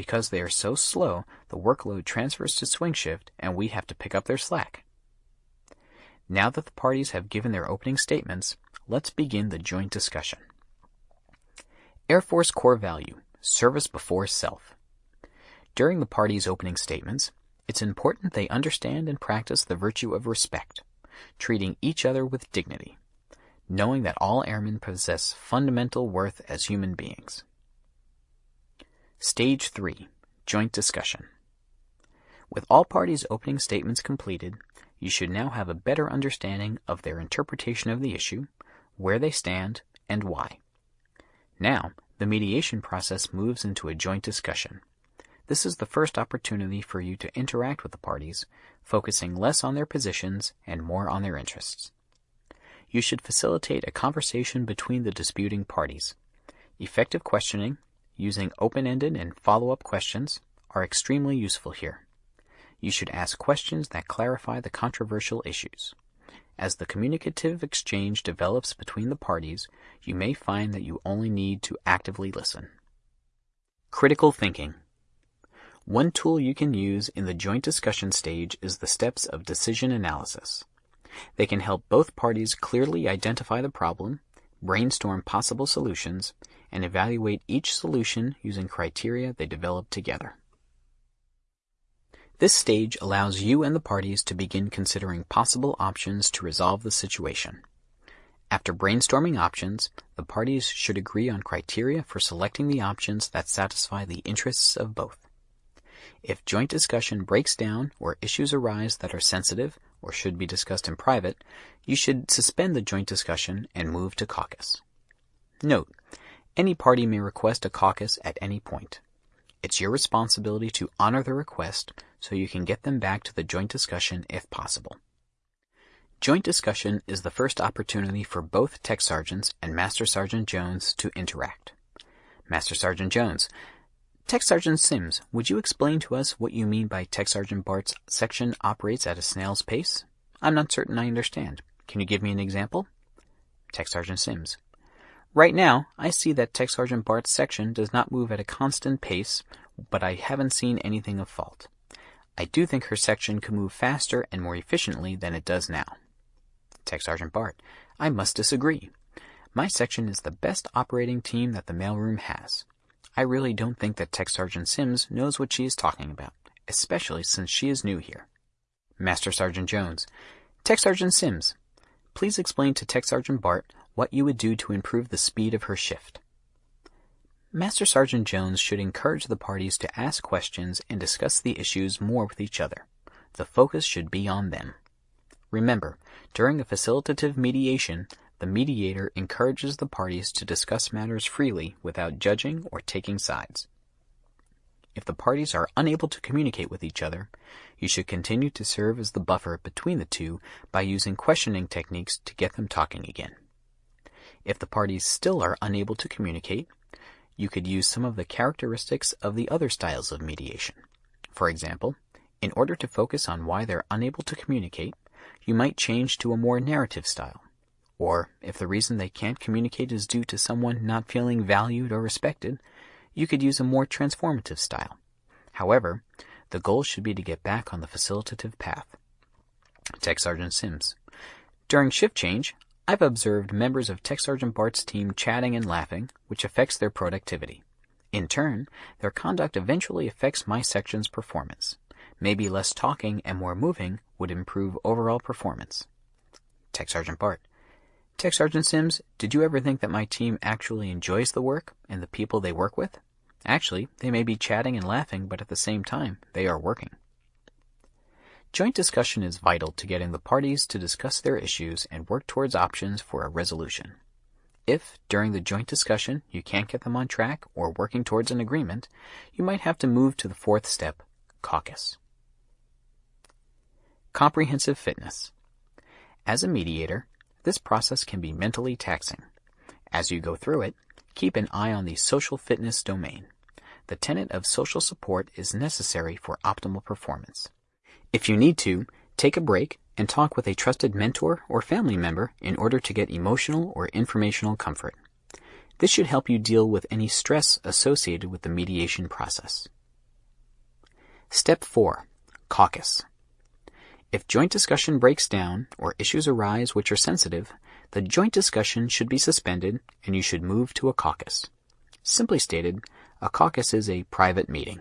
Because they are so slow, the workload transfers to swing shift, and we have to pick up their slack. Now that the parties have given their opening statements, let's begin the joint discussion. Air Force core value service before self. During the parties' opening statements, it's important they understand and practice the virtue of respect, treating each other with dignity, knowing that all airmen possess fundamental worth as human beings. Stage 3 Joint Discussion With all parties' opening statements completed, you should now have a better understanding of their interpretation of the issue, where they stand, and why. Now, the mediation process moves into a joint discussion. This is the first opportunity for you to interact with the parties, focusing less on their positions and more on their interests. You should facilitate a conversation between the disputing parties. Effective questioning, using open-ended and follow-up questions, are extremely useful here. You should ask questions that clarify the controversial issues. As the communicative exchange develops between the parties, you may find that you only need to actively listen. Critical thinking. One tool you can use in the joint discussion stage is the steps of decision analysis. They can help both parties clearly identify the problem, brainstorm possible solutions, and evaluate each solution using criteria they develop together. This stage allows you and the parties to begin considering possible options to resolve the situation. After brainstorming options, the parties should agree on criteria for selecting the options that satisfy the interests of both. If joint discussion breaks down or issues arise that are sensitive or should be discussed in private, you should suspend the joint discussion and move to caucus. Note, any party may request a caucus at any point. It's your responsibility to honor the request so you can get them back to the joint discussion if possible. Joint discussion is the first opportunity for both Tech Sergeants and Master Sergeant Jones to interact. Master Sergeant Jones, Tech Sergeant Sims, would you explain to us what you mean by Tech Sergeant Bart's section operates at a snail's pace? I'm not certain I understand. Can you give me an example? Tech Sergeant Sims. Right now, I see that Tech Sergeant Bart's section does not move at a constant pace, but I haven't seen anything of fault. I do think her section could move faster and more efficiently than it does now. Tech Sergeant Bart, I must disagree. My section is the best operating team that the mailroom has. I really don't think that Tech Sergeant Sims knows what she is talking about, especially since she is new here. Master Sergeant Jones, Tech Sergeant Sims, please explain to Tech Sergeant Bart what you would do to improve the speed of her shift. Master Sergeant Jones should encourage the parties to ask questions and discuss the issues more with each other. The focus should be on them. Remember, during a facilitative mediation, the mediator encourages the parties to discuss matters freely without judging or taking sides. If the parties are unable to communicate with each other, you should continue to serve as the buffer between the two by using questioning techniques to get them talking again. If the parties still are unable to communicate, you could use some of the characteristics of the other styles of mediation. For example, in order to focus on why they're unable to communicate, you might change to a more narrative style. Or, if the reason they can't communicate is due to someone not feeling valued or respected, you could use a more transformative style. However, the goal should be to get back on the facilitative path. Tech Sergeant Sims. During shift change, I've observed members of Tech Sergeant Bart's team chatting and laughing, which affects their productivity. In turn, their conduct eventually affects my section's performance. Maybe less talking and more moving would improve overall performance. Tech Sergeant Bart. Tech Sergeant Sims, did you ever think that my team actually enjoys the work and the people they work with? Actually, they may be chatting and laughing, but at the same time, they are working. Joint discussion is vital to getting the parties to discuss their issues and work towards options for a resolution. If, during the joint discussion, you can't get them on track or working towards an agreement, you might have to move to the fourth step, caucus. Comprehensive fitness. As a mediator, this process can be mentally taxing. As you go through it, keep an eye on the social fitness domain. The tenet of social support is necessary for optimal performance. If you need to, take a break and talk with a trusted mentor or family member in order to get emotional or informational comfort. This should help you deal with any stress associated with the mediation process. Step 4. Caucus. If joint discussion breaks down or issues arise which are sensitive, the joint discussion should be suspended and you should move to a caucus. Simply stated, a caucus is a private meeting.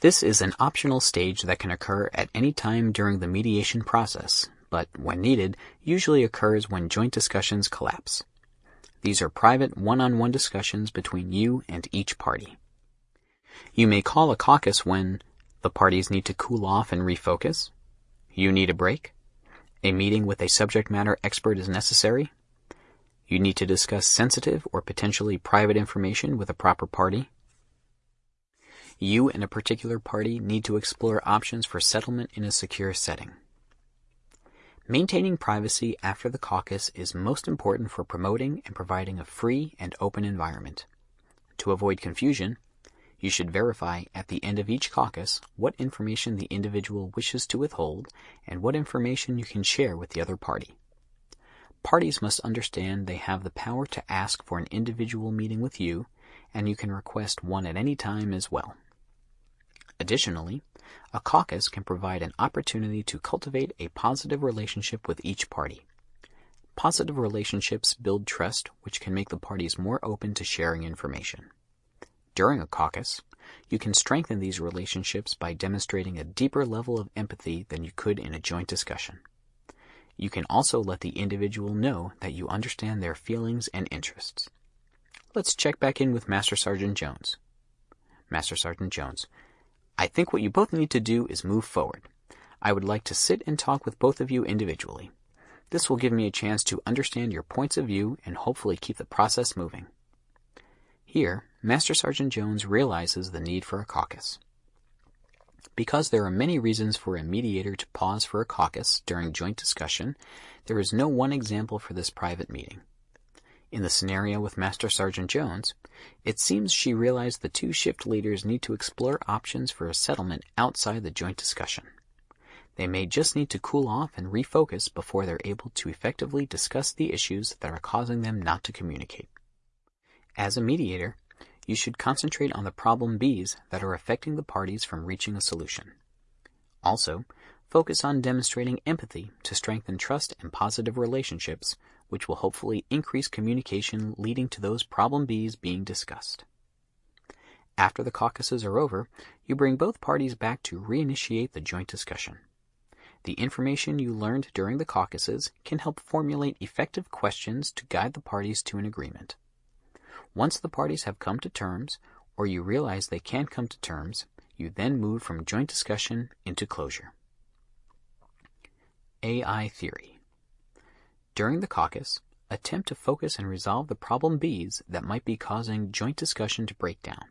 This is an optional stage that can occur at any time during the mediation process, but when needed, usually occurs when joint discussions collapse. These are private one-on-one discussions between you and each party. You may call a caucus when the parties need to cool off and refocus, you need a break? A meeting with a subject matter expert is necessary? You need to discuss sensitive or potentially private information with a proper party? You and a particular party need to explore options for settlement in a secure setting. Maintaining privacy after the caucus is most important for promoting and providing a free and open environment. To avoid confusion, you should verify at the end of each caucus what information the individual wishes to withhold and what information you can share with the other party. Parties must understand they have the power to ask for an individual meeting with you, and you can request one at any time as well. Additionally, a caucus can provide an opportunity to cultivate a positive relationship with each party. Positive relationships build trust, which can make the parties more open to sharing information. During a caucus, you can strengthen these relationships by demonstrating a deeper level of empathy than you could in a joint discussion. You can also let the individual know that you understand their feelings and interests. Let's check back in with Master Sergeant Jones. Master Sergeant Jones, I think what you both need to do is move forward. I would like to sit and talk with both of you individually. This will give me a chance to understand your points of view and hopefully keep the process moving. Here, Master Sergeant Jones realizes the need for a caucus. Because there are many reasons for a mediator to pause for a caucus during joint discussion, there is no one example for this private meeting. In the scenario with Master Sergeant Jones, it seems she realized the two shift leaders need to explore options for a settlement outside the joint discussion. They may just need to cool off and refocus before they're able to effectively discuss the issues that are causing them not to communicate. As a mediator, you should concentrate on the problem Bs that are affecting the parties from reaching a solution. Also, focus on demonstrating empathy to strengthen trust and positive relationships, which will hopefully increase communication leading to those problem Bs being discussed. After the caucuses are over, you bring both parties back to reinitiate the joint discussion. The information you learned during the caucuses can help formulate effective questions to guide the parties to an agreement. Once the parties have come to terms, or you realize they can't come to terms, you then move from joint discussion into closure. AI theory. During the caucus, attempt to focus and resolve the problem Bs that might be causing joint discussion to break down.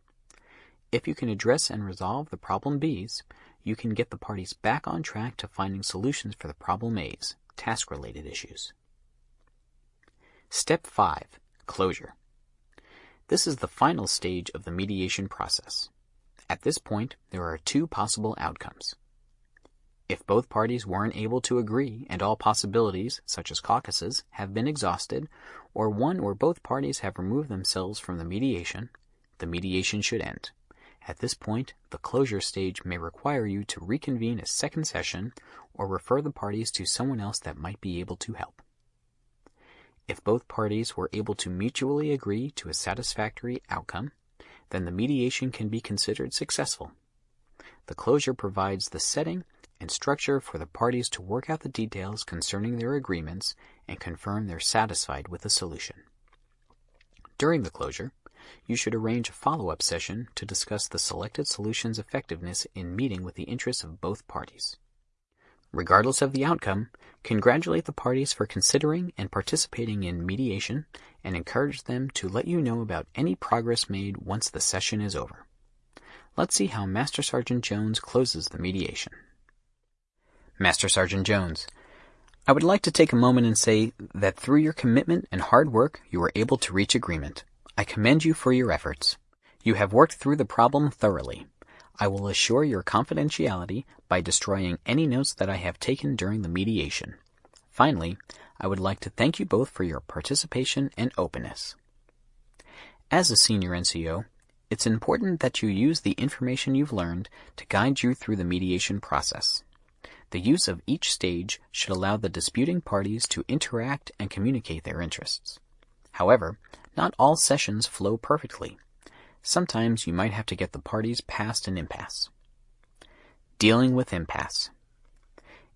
If you can address and resolve the problem Bs, you can get the parties back on track to finding solutions for the problem A's, task related issues. Step 5 Closure. This is the final stage of the mediation process. At this point, there are two possible outcomes. If both parties weren't able to agree and all possibilities, such as caucuses, have been exhausted, or one or both parties have removed themselves from the mediation, the mediation should end. At this point, the closure stage may require you to reconvene a second session or refer the parties to someone else that might be able to help. If both parties were able to mutually agree to a satisfactory outcome, then the mediation can be considered successful. The closure provides the setting and structure for the parties to work out the details concerning their agreements and confirm they're satisfied with the solution. During the closure, you should arrange a follow-up session to discuss the selected solution's effectiveness in meeting with the interests of both parties. Regardless of the outcome, congratulate the parties for considering and participating in mediation and encourage them to let you know about any progress made once the session is over. Let's see how Master Sergeant Jones closes the mediation. Master Sergeant Jones, I would like to take a moment and say that through your commitment and hard work, you were able to reach agreement. I commend you for your efforts. You have worked through the problem thoroughly. I will assure your confidentiality by destroying any notes that I have taken during the mediation. Finally, I would like to thank you both for your participation and openness. As a senior NCO, it's important that you use the information you've learned to guide you through the mediation process. The use of each stage should allow the disputing parties to interact and communicate their interests. However, not all sessions flow perfectly. Sometimes you might have to get the parties past an impasse. Dealing with impasse.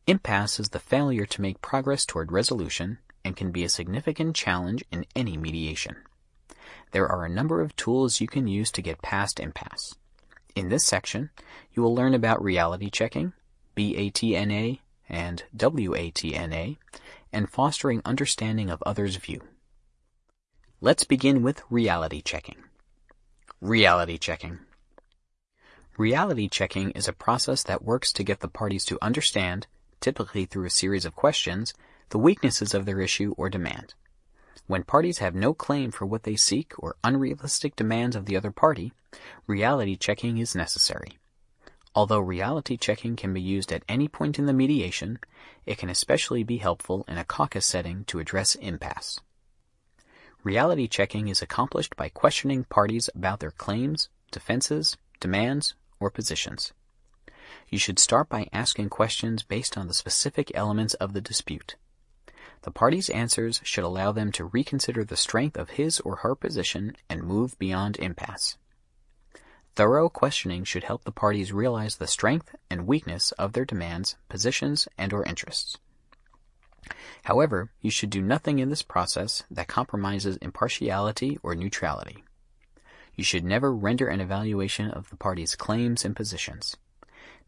Impasse is the failure to make progress toward resolution and can be a significant challenge in any mediation. There are a number of tools you can use to get past impasse. In this section, you will learn about reality checking, BATNA, and WATNA, and fostering understanding of others' view. Let's begin with reality checking. Reality checking. Reality checking is a process that works to get the parties to understand, typically through a series of questions, the weaknesses of their issue or demand. When parties have no claim for what they seek or unrealistic demands of the other party, reality checking is necessary. Although reality checking can be used at any point in the mediation, it can especially be helpful in a caucus setting to address impasse. Reality checking is accomplished by questioning parties about their claims, defenses, demands, or positions. You should start by asking questions based on the specific elements of the dispute. The party's answers should allow them to reconsider the strength of his or her position and move beyond impasse. Thorough questioning should help the parties realize the strength and weakness of their demands, positions, and or interests. However, you should do nothing in this process that compromises impartiality or neutrality. You should never render an evaluation of the party's claims and positions.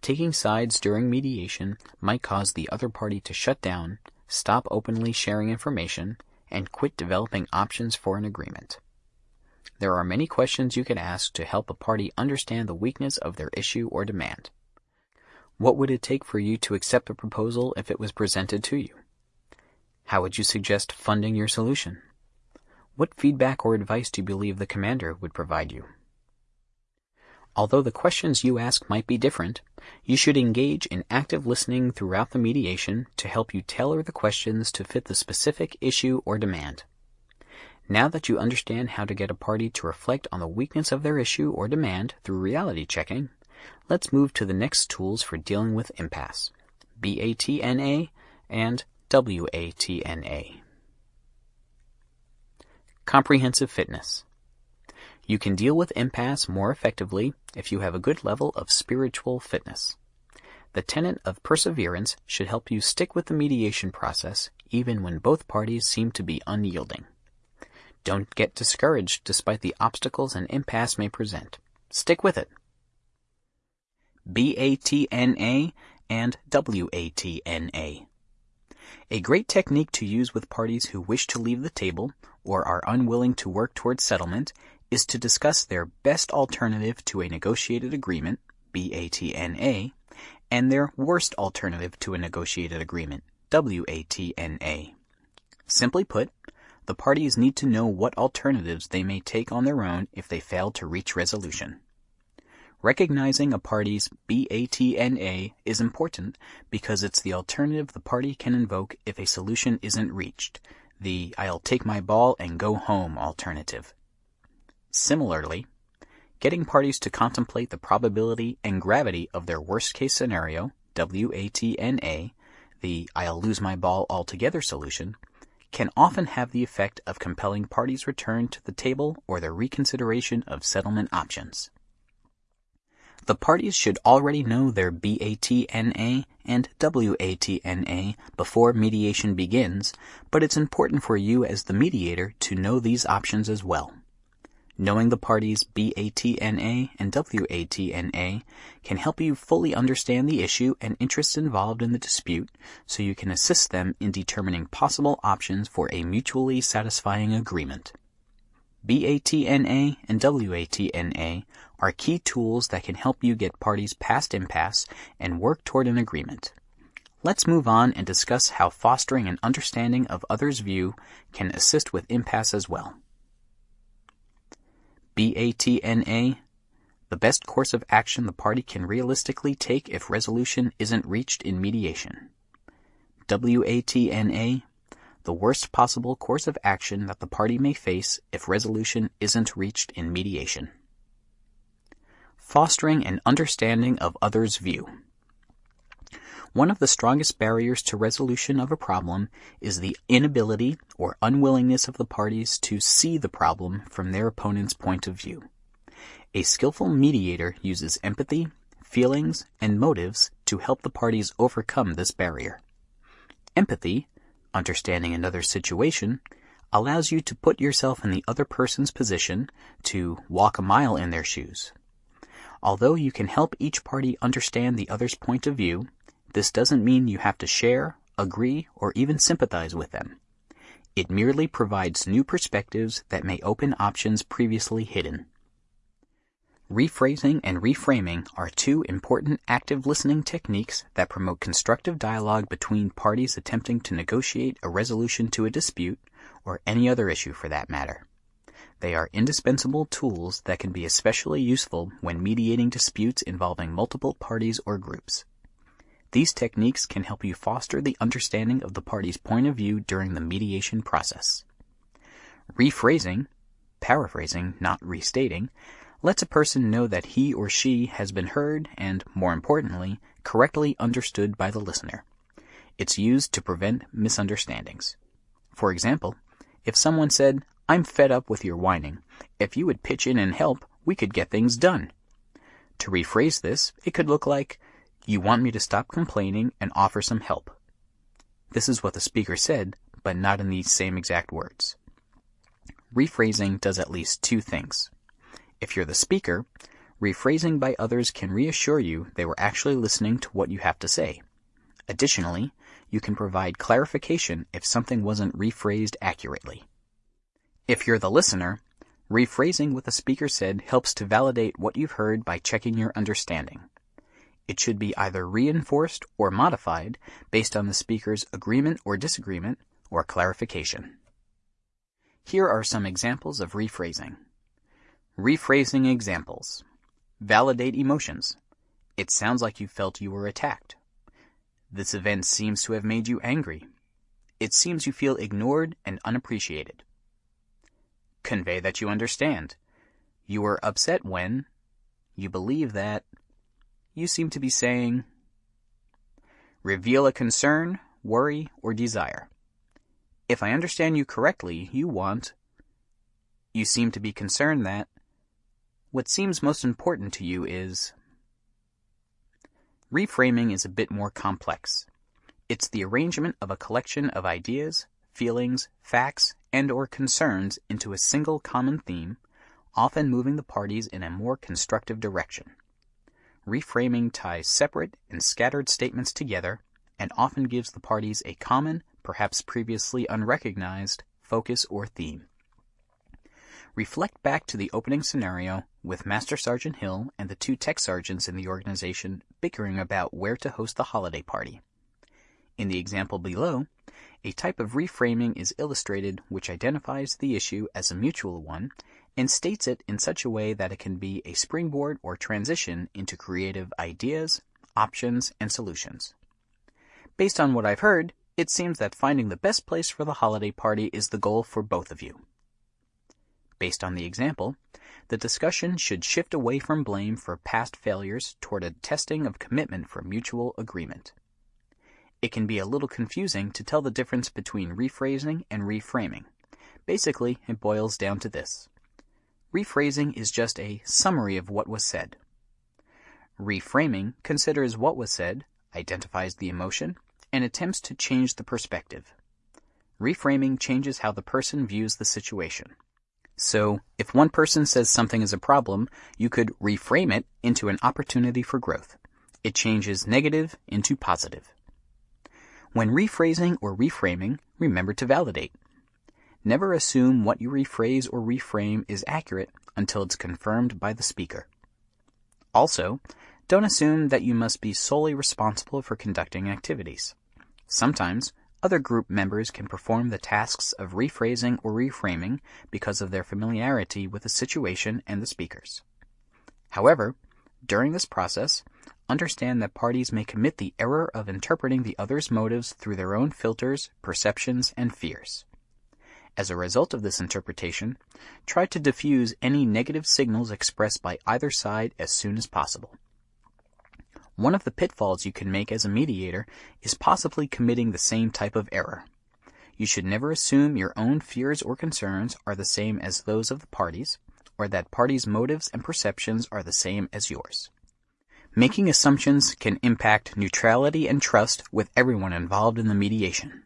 Taking sides during mediation might cause the other party to shut down, stop openly sharing information, and quit developing options for an agreement. There are many questions you can ask to help a party understand the weakness of their issue or demand. What would it take for you to accept a proposal if it was presented to you? How would you suggest funding your solution? What feedback or advice do you believe the commander would provide you? Although the questions you ask might be different, you should engage in active listening throughout the mediation to help you tailor the questions to fit the specific issue or demand. Now that you understand how to get a party to reflect on the weakness of their issue or demand through reality checking, Let's move to the next tools for dealing with impasse, BATNA and WATNA. Comprehensive fitness. You can deal with impasse more effectively if you have a good level of spiritual fitness. The tenet of perseverance should help you stick with the mediation process even when both parties seem to be unyielding. Don't get discouraged despite the obstacles an impasse may present. Stick with it. BATNA and WATNA. A great technique to use with parties who wish to leave the table or are unwilling to work towards settlement is to discuss their best alternative to a negotiated agreement, BATNA, and their worst alternative to a negotiated agreement, WATNA. Simply put, the parties need to know what alternatives they may take on their own if they fail to reach resolution. Recognizing a party's BATNA is important because it's the alternative the party can invoke if a solution isn't reached, the I'll take my ball and go home alternative. Similarly, getting parties to contemplate the probability and gravity of their worst case scenario, WATNA, the I'll lose my ball altogether solution, can often have the effect of compelling parties' return to the table or the reconsideration of settlement options. The parties should already know their BATNA and WATNA before mediation begins, but it's important for you as the mediator to know these options as well. Knowing the parties BATNA and WATNA can help you fully understand the issue and interests involved in the dispute so you can assist them in determining possible options for a mutually satisfying agreement. BATNA and WATNA are key tools that can help you get parties past impasse and work toward an agreement. Let's move on and discuss how fostering an understanding of others' view can assist with impasse as well. BATNA the best course of action the party can realistically take if resolution isn't reached in mediation. WATNA the worst possible course of action that the party may face if resolution isn't reached in mediation. Fostering an understanding of others' view. One of the strongest barriers to resolution of a problem is the inability or unwillingness of the parties to see the problem from their opponent's point of view. A skillful mediator uses empathy, feelings, and motives to help the parties overcome this barrier. Empathy Understanding another's situation allows you to put yourself in the other person's position to walk a mile in their shoes. Although you can help each party understand the other's point of view, this doesn't mean you have to share, agree, or even sympathize with them. It merely provides new perspectives that may open options previously hidden. Rephrasing and reframing are two important active listening techniques that promote constructive dialogue between parties attempting to negotiate a resolution to a dispute, or any other issue for that matter. They are indispensable tools that can be especially useful when mediating disputes involving multiple parties or groups. These techniques can help you foster the understanding of the party's point of view during the mediation process. Rephrasing, paraphrasing, not restating, lets a person know that he or she has been heard and, more importantly, correctly understood by the listener. It's used to prevent misunderstandings. For example, if someone said, I'm fed up with your whining. If you would pitch in and help, we could get things done. To rephrase this, it could look like, You want me to stop complaining and offer some help. This is what the speaker said, but not in these same exact words. Rephrasing does at least two things. If you're the speaker, rephrasing by others can reassure you they were actually listening to what you have to say. Additionally, you can provide clarification if something wasn't rephrased accurately. If you're the listener, rephrasing what the speaker said helps to validate what you've heard by checking your understanding. It should be either reinforced or modified based on the speaker's agreement or disagreement or clarification. Here are some examples of rephrasing. Rephrasing examples. Validate emotions. It sounds like you felt you were attacked. This event seems to have made you angry. It seems you feel ignored and unappreciated. Convey that you understand. You were upset when you believe that you seem to be saying, reveal a concern, worry, or desire. If I understand you correctly, you want, you seem to be concerned that what seems most important to you is. Reframing is a bit more complex. It's the arrangement of a collection of ideas, feelings, facts, and or concerns into a single common theme, often moving the parties in a more constructive direction. Reframing ties separate and scattered statements together and often gives the parties a common, perhaps previously unrecognized, focus or theme. Reflect back to the opening scenario with Master Sergeant Hill and the two tech sergeants in the organization bickering about where to host the holiday party. In the example below, a type of reframing is illustrated which identifies the issue as a mutual one and states it in such a way that it can be a springboard or transition into creative ideas, options, and solutions. Based on what I've heard, it seems that finding the best place for the holiday party is the goal for both of you. Based on the example, the discussion should shift away from blame for past failures toward a testing of commitment for mutual agreement. It can be a little confusing to tell the difference between rephrasing and reframing. Basically, it boils down to this. Rephrasing is just a summary of what was said. Reframing considers what was said, identifies the emotion, and attempts to change the perspective. Reframing changes how the person views the situation. So, if one person says something is a problem, you could reframe it into an opportunity for growth. It changes negative into positive. When rephrasing or reframing, remember to validate. Never assume what you rephrase or reframe is accurate until it's confirmed by the speaker. Also, don't assume that you must be solely responsible for conducting activities. Sometimes, other group members can perform the tasks of rephrasing or reframing because of their familiarity with the situation and the speakers. However, during this process, understand that parties may commit the error of interpreting the other's motives through their own filters, perceptions, and fears. As a result of this interpretation, try to diffuse any negative signals expressed by either side as soon as possible. One of the pitfalls you can make as a mediator is possibly committing the same type of error. You should never assume your own fears or concerns are the same as those of the parties, or that parties' motives and perceptions are the same as yours. Making assumptions can impact neutrality and trust with everyone involved in the mediation.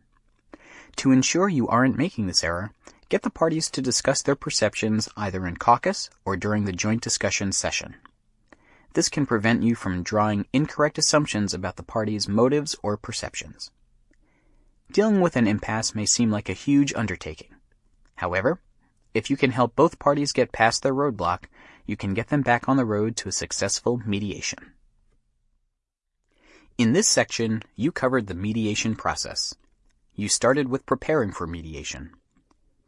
To ensure you aren't making this error, get the parties to discuss their perceptions either in caucus or during the joint discussion session. This can prevent you from drawing incorrect assumptions about the party's motives or perceptions. Dealing with an impasse may seem like a huge undertaking. However, if you can help both parties get past their roadblock, you can get them back on the road to a successful mediation. In this section, you covered the mediation process. You started with preparing for mediation.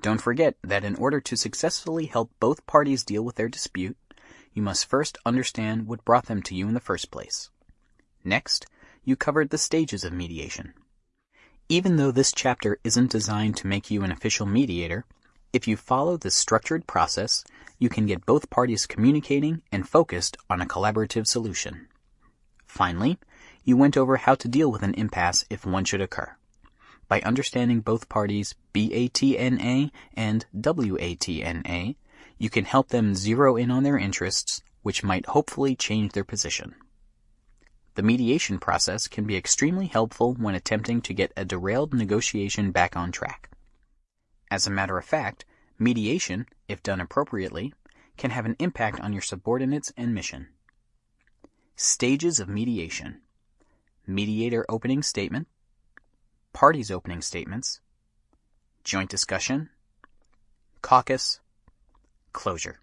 Don't forget that in order to successfully help both parties deal with their dispute, you must first understand what brought them to you in the first place. Next, you covered the stages of mediation. Even though this chapter isn't designed to make you an official mediator, if you follow this structured process, you can get both parties communicating and focused on a collaborative solution. Finally, you went over how to deal with an impasse if one should occur. By understanding both parties' BATNA and WATNA, you can help them zero in on their interests, which might hopefully change their position. The mediation process can be extremely helpful when attempting to get a derailed negotiation back on track. As a matter of fact, mediation, if done appropriately, can have an impact on your subordinates and mission. Stages of mediation Mediator opening statement, Parties opening statements, Joint discussion, Caucus, Closure.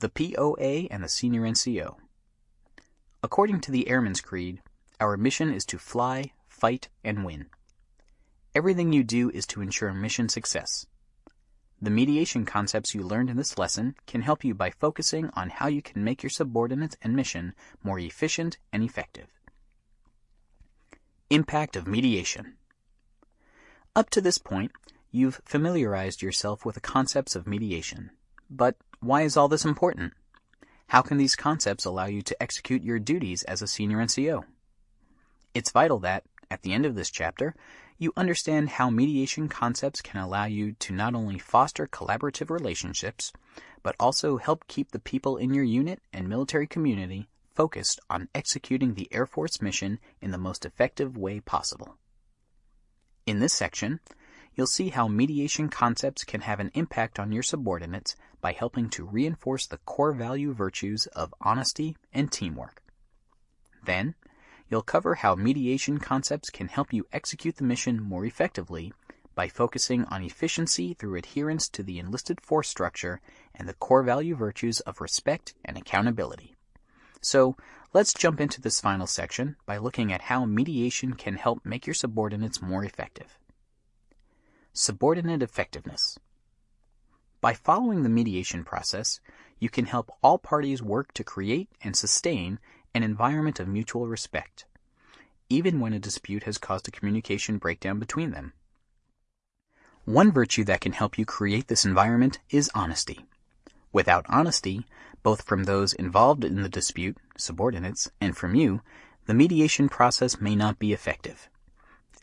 The POA and the Senior NCO. According to the Airman's Creed, our mission is to fly, fight, and win. Everything you do is to ensure mission success. The mediation concepts you learned in this lesson can help you by focusing on how you can make your subordinates and mission more efficient and effective. Impact of mediation. Up to this point, You've familiarized yourself with the concepts of mediation. But why is all this important? How can these concepts allow you to execute your duties as a senior NCO? It's vital that, at the end of this chapter, you understand how mediation concepts can allow you to not only foster collaborative relationships, but also help keep the people in your unit and military community focused on executing the Air Force mission in the most effective way possible. In this section, you'll see how mediation concepts can have an impact on your subordinates by helping to reinforce the core value virtues of honesty and teamwork. Then, you'll cover how mediation concepts can help you execute the mission more effectively by focusing on efficiency through adherence to the enlisted force structure and the core value virtues of respect and accountability. So, let's jump into this final section by looking at how mediation can help make your subordinates more effective. Subordinate effectiveness. By following the mediation process, you can help all parties work to create and sustain an environment of mutual respect, even when a dispute has caused a communication breakdown between them. One virtue that can help you create this environment is honesty. Without honesty, both from those involved in the dispute, subordinates, and from you, the mediation process may not be effective.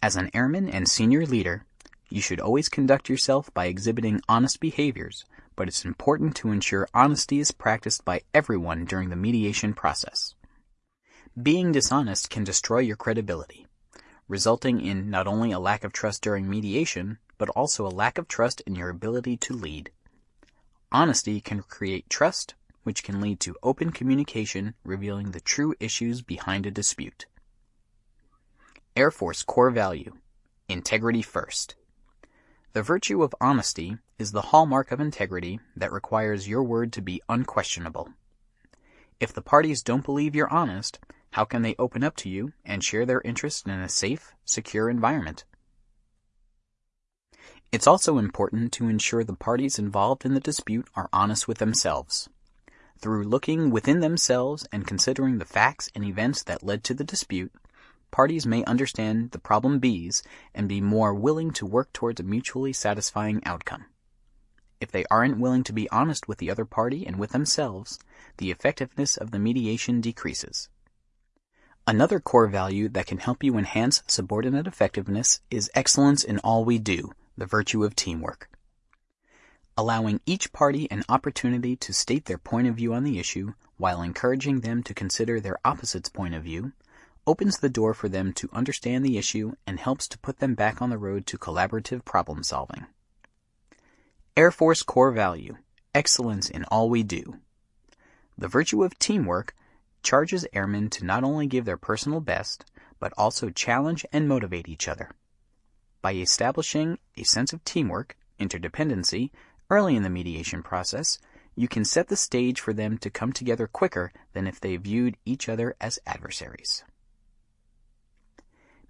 As an airman and senior leader, you should always conduct yourself by exhibiting honest behaviors, but it's important to ensure honesty is practiced by everyone during the mediation process. Being dishonest can destroy your credibility, resulting in not only a lack of trust during mediation, but also a lack of trust in your ability to lead. Honesty can create trust, which can lead to open communication revealing the true issues behind a dispute. Air Force core value integrity first. The virtue of honesty is the hallmark of integrity that requires your word to be unquestionable. If the parties don't believe you're honest, how can they open up to you and share their interest in a safe, secure environment? It's also important to ensure the parties involved in the dispute are honest with themselves. Through looking within themselves and considering the facts and events that led to the dispute, parties may understand the problem B's and be more willing to work towards a mutually satisfying outcome. If they aren't willing to be honest with the other party and with themselves, the effectiveness of the mediation decreases. Another core value that can help you enhance subordinate effectiveness is excellence in all we do, the virtue of teamwork. Allowing each party an opportunity to state their point of view on the issue while encouraging them to consider their opposite's point of view opens the door for them to understand the issue and helps to put them back on the road to collaborative problem solving. Air Force core value excellence in all we do. The virtue of teamwork charges airmen to not only give their personal best, but also challenge and motivate each other. By establishing a sense of teamwork, interdependency, early in the mediation process, you can set the stage for them to come together quicker than if they viewed each other as adversaries.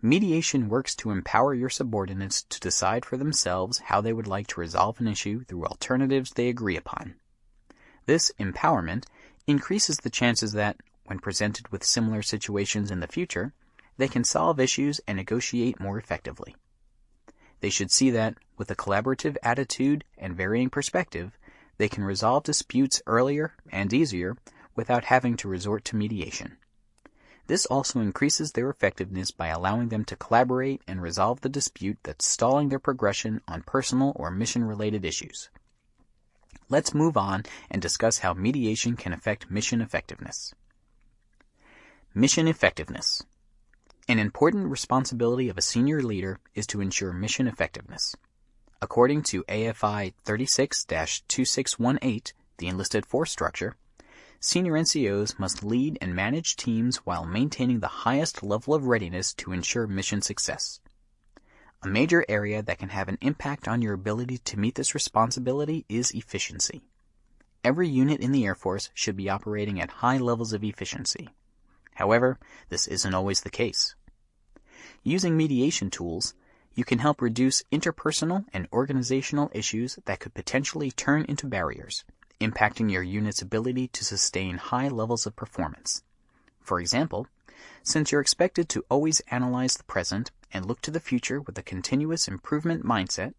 Mediation works to empower your subordinates to decide for themselves how they would like to resolve an issue through alternatives they agree upon. This empowerment increases the chances that, when presented with similar situations in the future, they can solve issues and negotiate more effectively. They should see that, with a collaborative attitude and varying perspective, they can resolve disputes earlier and easier without having to resort to mediation. This also increases their effectiveness by allowing them to collaborate and resolve the dispute that's stalling their progression on personal or mission related issues. Let's move on and discuss how mediation can affect mission effectiveness. Mission effectiveness. An important responsibility of a senior leader is to ensure mission effectiveness. According to AFI 36 2618, the enlisted force structure, senior NCOs must lead and manage teams while maintaining the highest level of readiness to ensure mission success. A major area that can have an impact on your ability to meet this responsibility is efficiency. Every unit in the Air Force should be operating at high levels of efficiency. However, this isn't always the case. Using mediation tools, you can help reduce interpersonal and organizational issues that could potentially turn into barriers, impacting your unit's ability to sustain high levels of performance. For example, since you're expected to always analyze the present and look to the future with a continuous improvement mindset,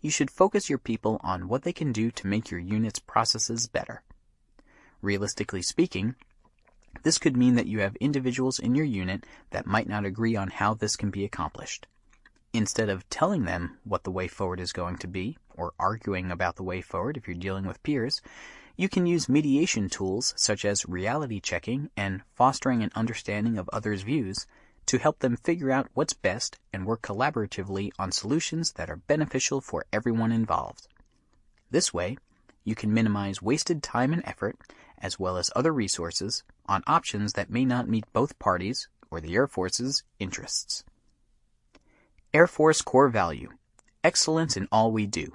you should focus your people on what they can do to make your unit's processes better. Realistically speaking, this could mean that you have individuals in your unit that might not agree on how this can be accomplished. Instead of telling them what the way forward is going to be, or arguing about the way forward if you're dealing with peers, you can use mediation tools such as reality checking and fostering an understanding of others' views to help them figure out what's best and work collaboratively on solutions that are beneficial for everyone involved. This way, you can minimize wasted time and effort, as well as other resources, on options that may not meet both parties or the Air Force's interests. Air Force Core Value Excellence in All We Do.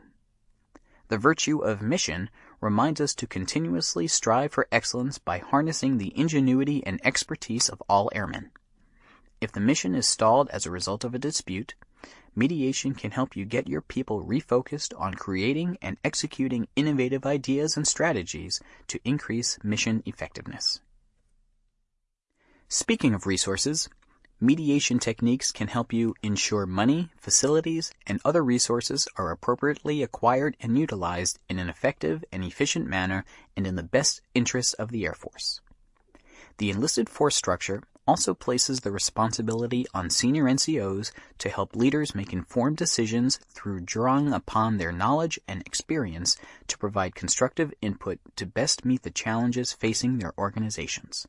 The virtue of mission reminds us to continuously strive for excellence by harnessing the ingenuity and expertise of all airmen. If the mission is stalled as a result of a dispute, mediation can help you get your people refocused on creating and executing innovative ideas and strategies to increase mission effectiveness. Speaking of resources, mediation techniques can help you ensure money, facilities, and other resources are appropriately acquired and utilized in an effective and efficient manner and in the best interests of the Air Force. The enlisted force structure also places the responsibility on senior NCOs to help leaders make informed decisions through drawing upon their knowledge and experience to provide constructive input to best meet the challenges facing their organizations.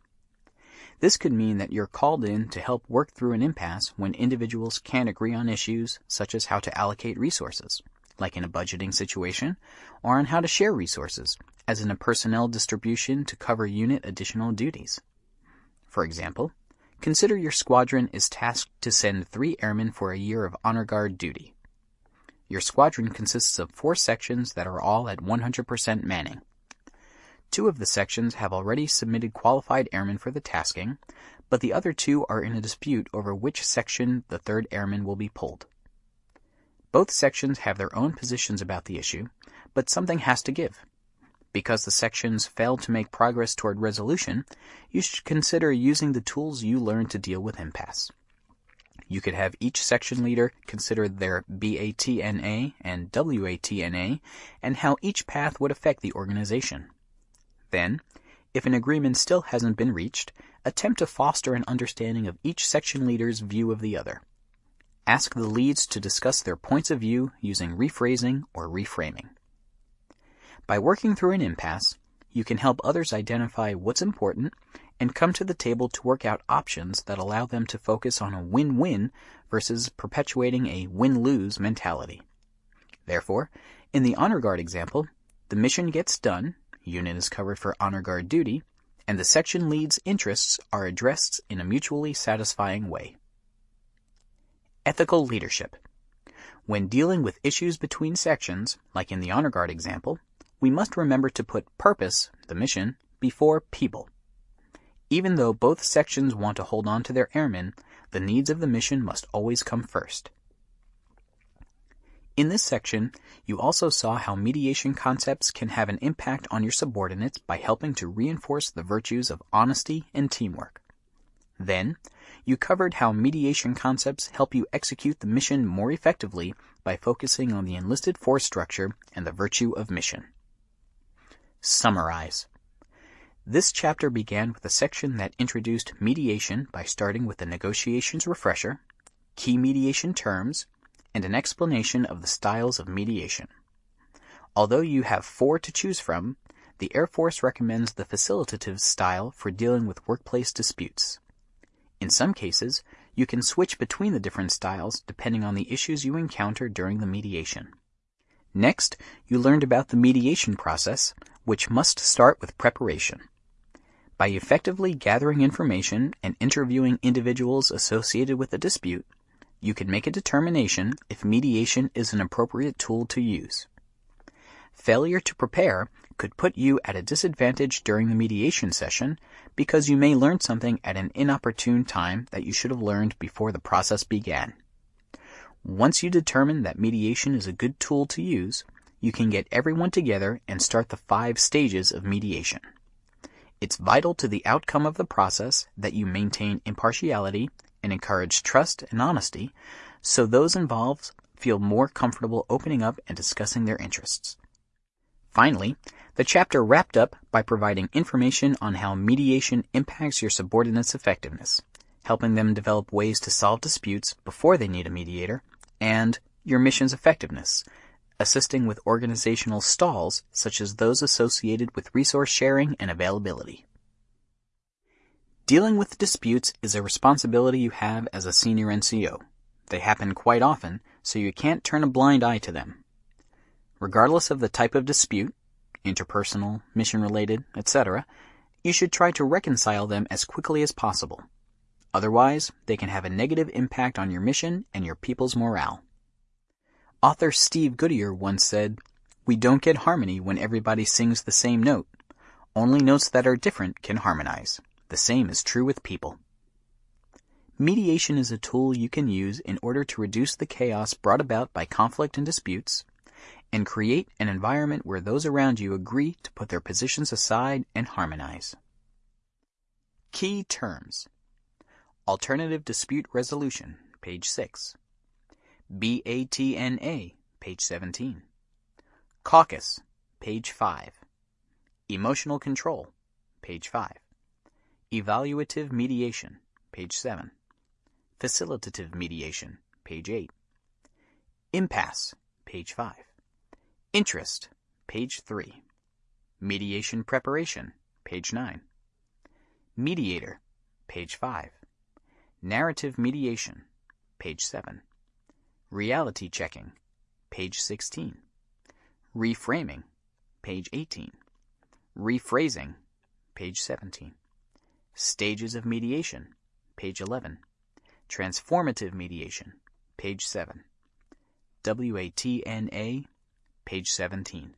This could mean that you're called in to help work through an impasse when individuals can't agree on issues such as how to allocate resources, like in a budgeting situation, or on how to share resources, as in a personnel distribution to cover unit additional duties. For example, Consider your squadron is tasked to send three airmen for a year of honor guard duty. Your squadron consists of four sections that are all at 100% manning. Two of the sections have already submitted qualified airmen for the tasking, but the other two are in a dispute over which section the third airman will be pulled. Both sections have their own positions about the issue, but something has to give. Because the sections failed to make progress toward resolution, you should consider using the tools you learned to deal with impasse. You could have each section leader consider their BATNA and WATNA and how each path would affect the organization. Then, if an agreement still hasn't been reached, attempt to foster an understanding of each section leader's view of the other. Ask the leads to discuss their points of view using rephrasing or reframing. By working through an impasse, you can help others identify what's important and come to the table to work out options that allow them to focus on a win-win versus perpetuating a win-lose mentality. Therefore, in the honor guard example, the mission gets done, unit is covered for honor guard duty, and the section lead's interests are addressed in a mutually satisfying way. Ethical leadership. When dealing with issues between sections, like in the honor guard example, we must remember to put purpose, the mission, before people. Even though both sections want to hold on to their airmen, the needs of the mission must always come first. In this section, you also saw how mediation concepts can have an impact on your subordinates by helping to reinforce the virtues of honesty and teamwork. Then, you covered how mediation concepts help you execute the mission more effectively by focusing on the enlisted force structure and the virtue of mission. Summarize. This chapter began with a section that introduced mediation by starting with the negotiations refresher, key mediation terms, and an explanation of the styles of mediation. Although you have four to choose from, the Air Force recommends the facilitative style for dealing with workplace disputes. In some cases, you can switch between the different styles depending on the issues you encounter during the mediation. Next, you learned about the mediation process, which must start with preparation. By effectively gathering information and interviewing individuals associated with a dispute, you can make a determination if mediation is an appropriate tool to use. Failure to prepare could put you at a disadvantage during the mediation session because you may learn something at an inopportune time that you should have learned before the process began. Once you determine that mediation is a good tool to use, you can get everyone together and start the five stages of mediation. It's vital to the outcome of the process that you maintain impartiality and encourage trust and honesty so those involved feel more comfortable opening up and discussing their interests. Finally, the chapter wrapped up by providing information on how mediation impacts your subordinates' effectiveness, helping them develop ways to solve disputes before they need a mediator, and your mission's effectiveness, assisting with organizational stalls such as those associated with resource sharing and availability. Dealing with disputes is a responsibility you have as a senior NCO. They happen quite often, so you can't turn a blind eye to them. Regardless of the type of dispute, interpersonal, mission related, etc., you should try to reconcile them as quickly as possible. Otherwise, they can have a negative impact on your mission and your people's morale. Author Steve Goodier once said, We don't get harmony when everybody sings the same note. Only notes that are different can harmonize. The same is true with people. Mediation is a tool you can use in order to reduce the chaos brought about by conflict and disputes, and create an environment where those around you agree to put their positions aside and harmonize. Key terms Alternative Dispute Resolution, page 6. BATNA, page 17. Caucus, page 5. Emotional Control, page 5. Evaluative Mediation, page 7. Facilitative Mediation, page 8. Impasse, page 5. Interest, page 3. Mediation Preparation, page 9. Mediator, page 5. Narrative Mediation, page 7. Reality Checking, page 16. Reframing, page 18. Rephrasing, page 17. Stages of Mediation, page 11. Transformative Mediation, page 7. WATNA, page 17.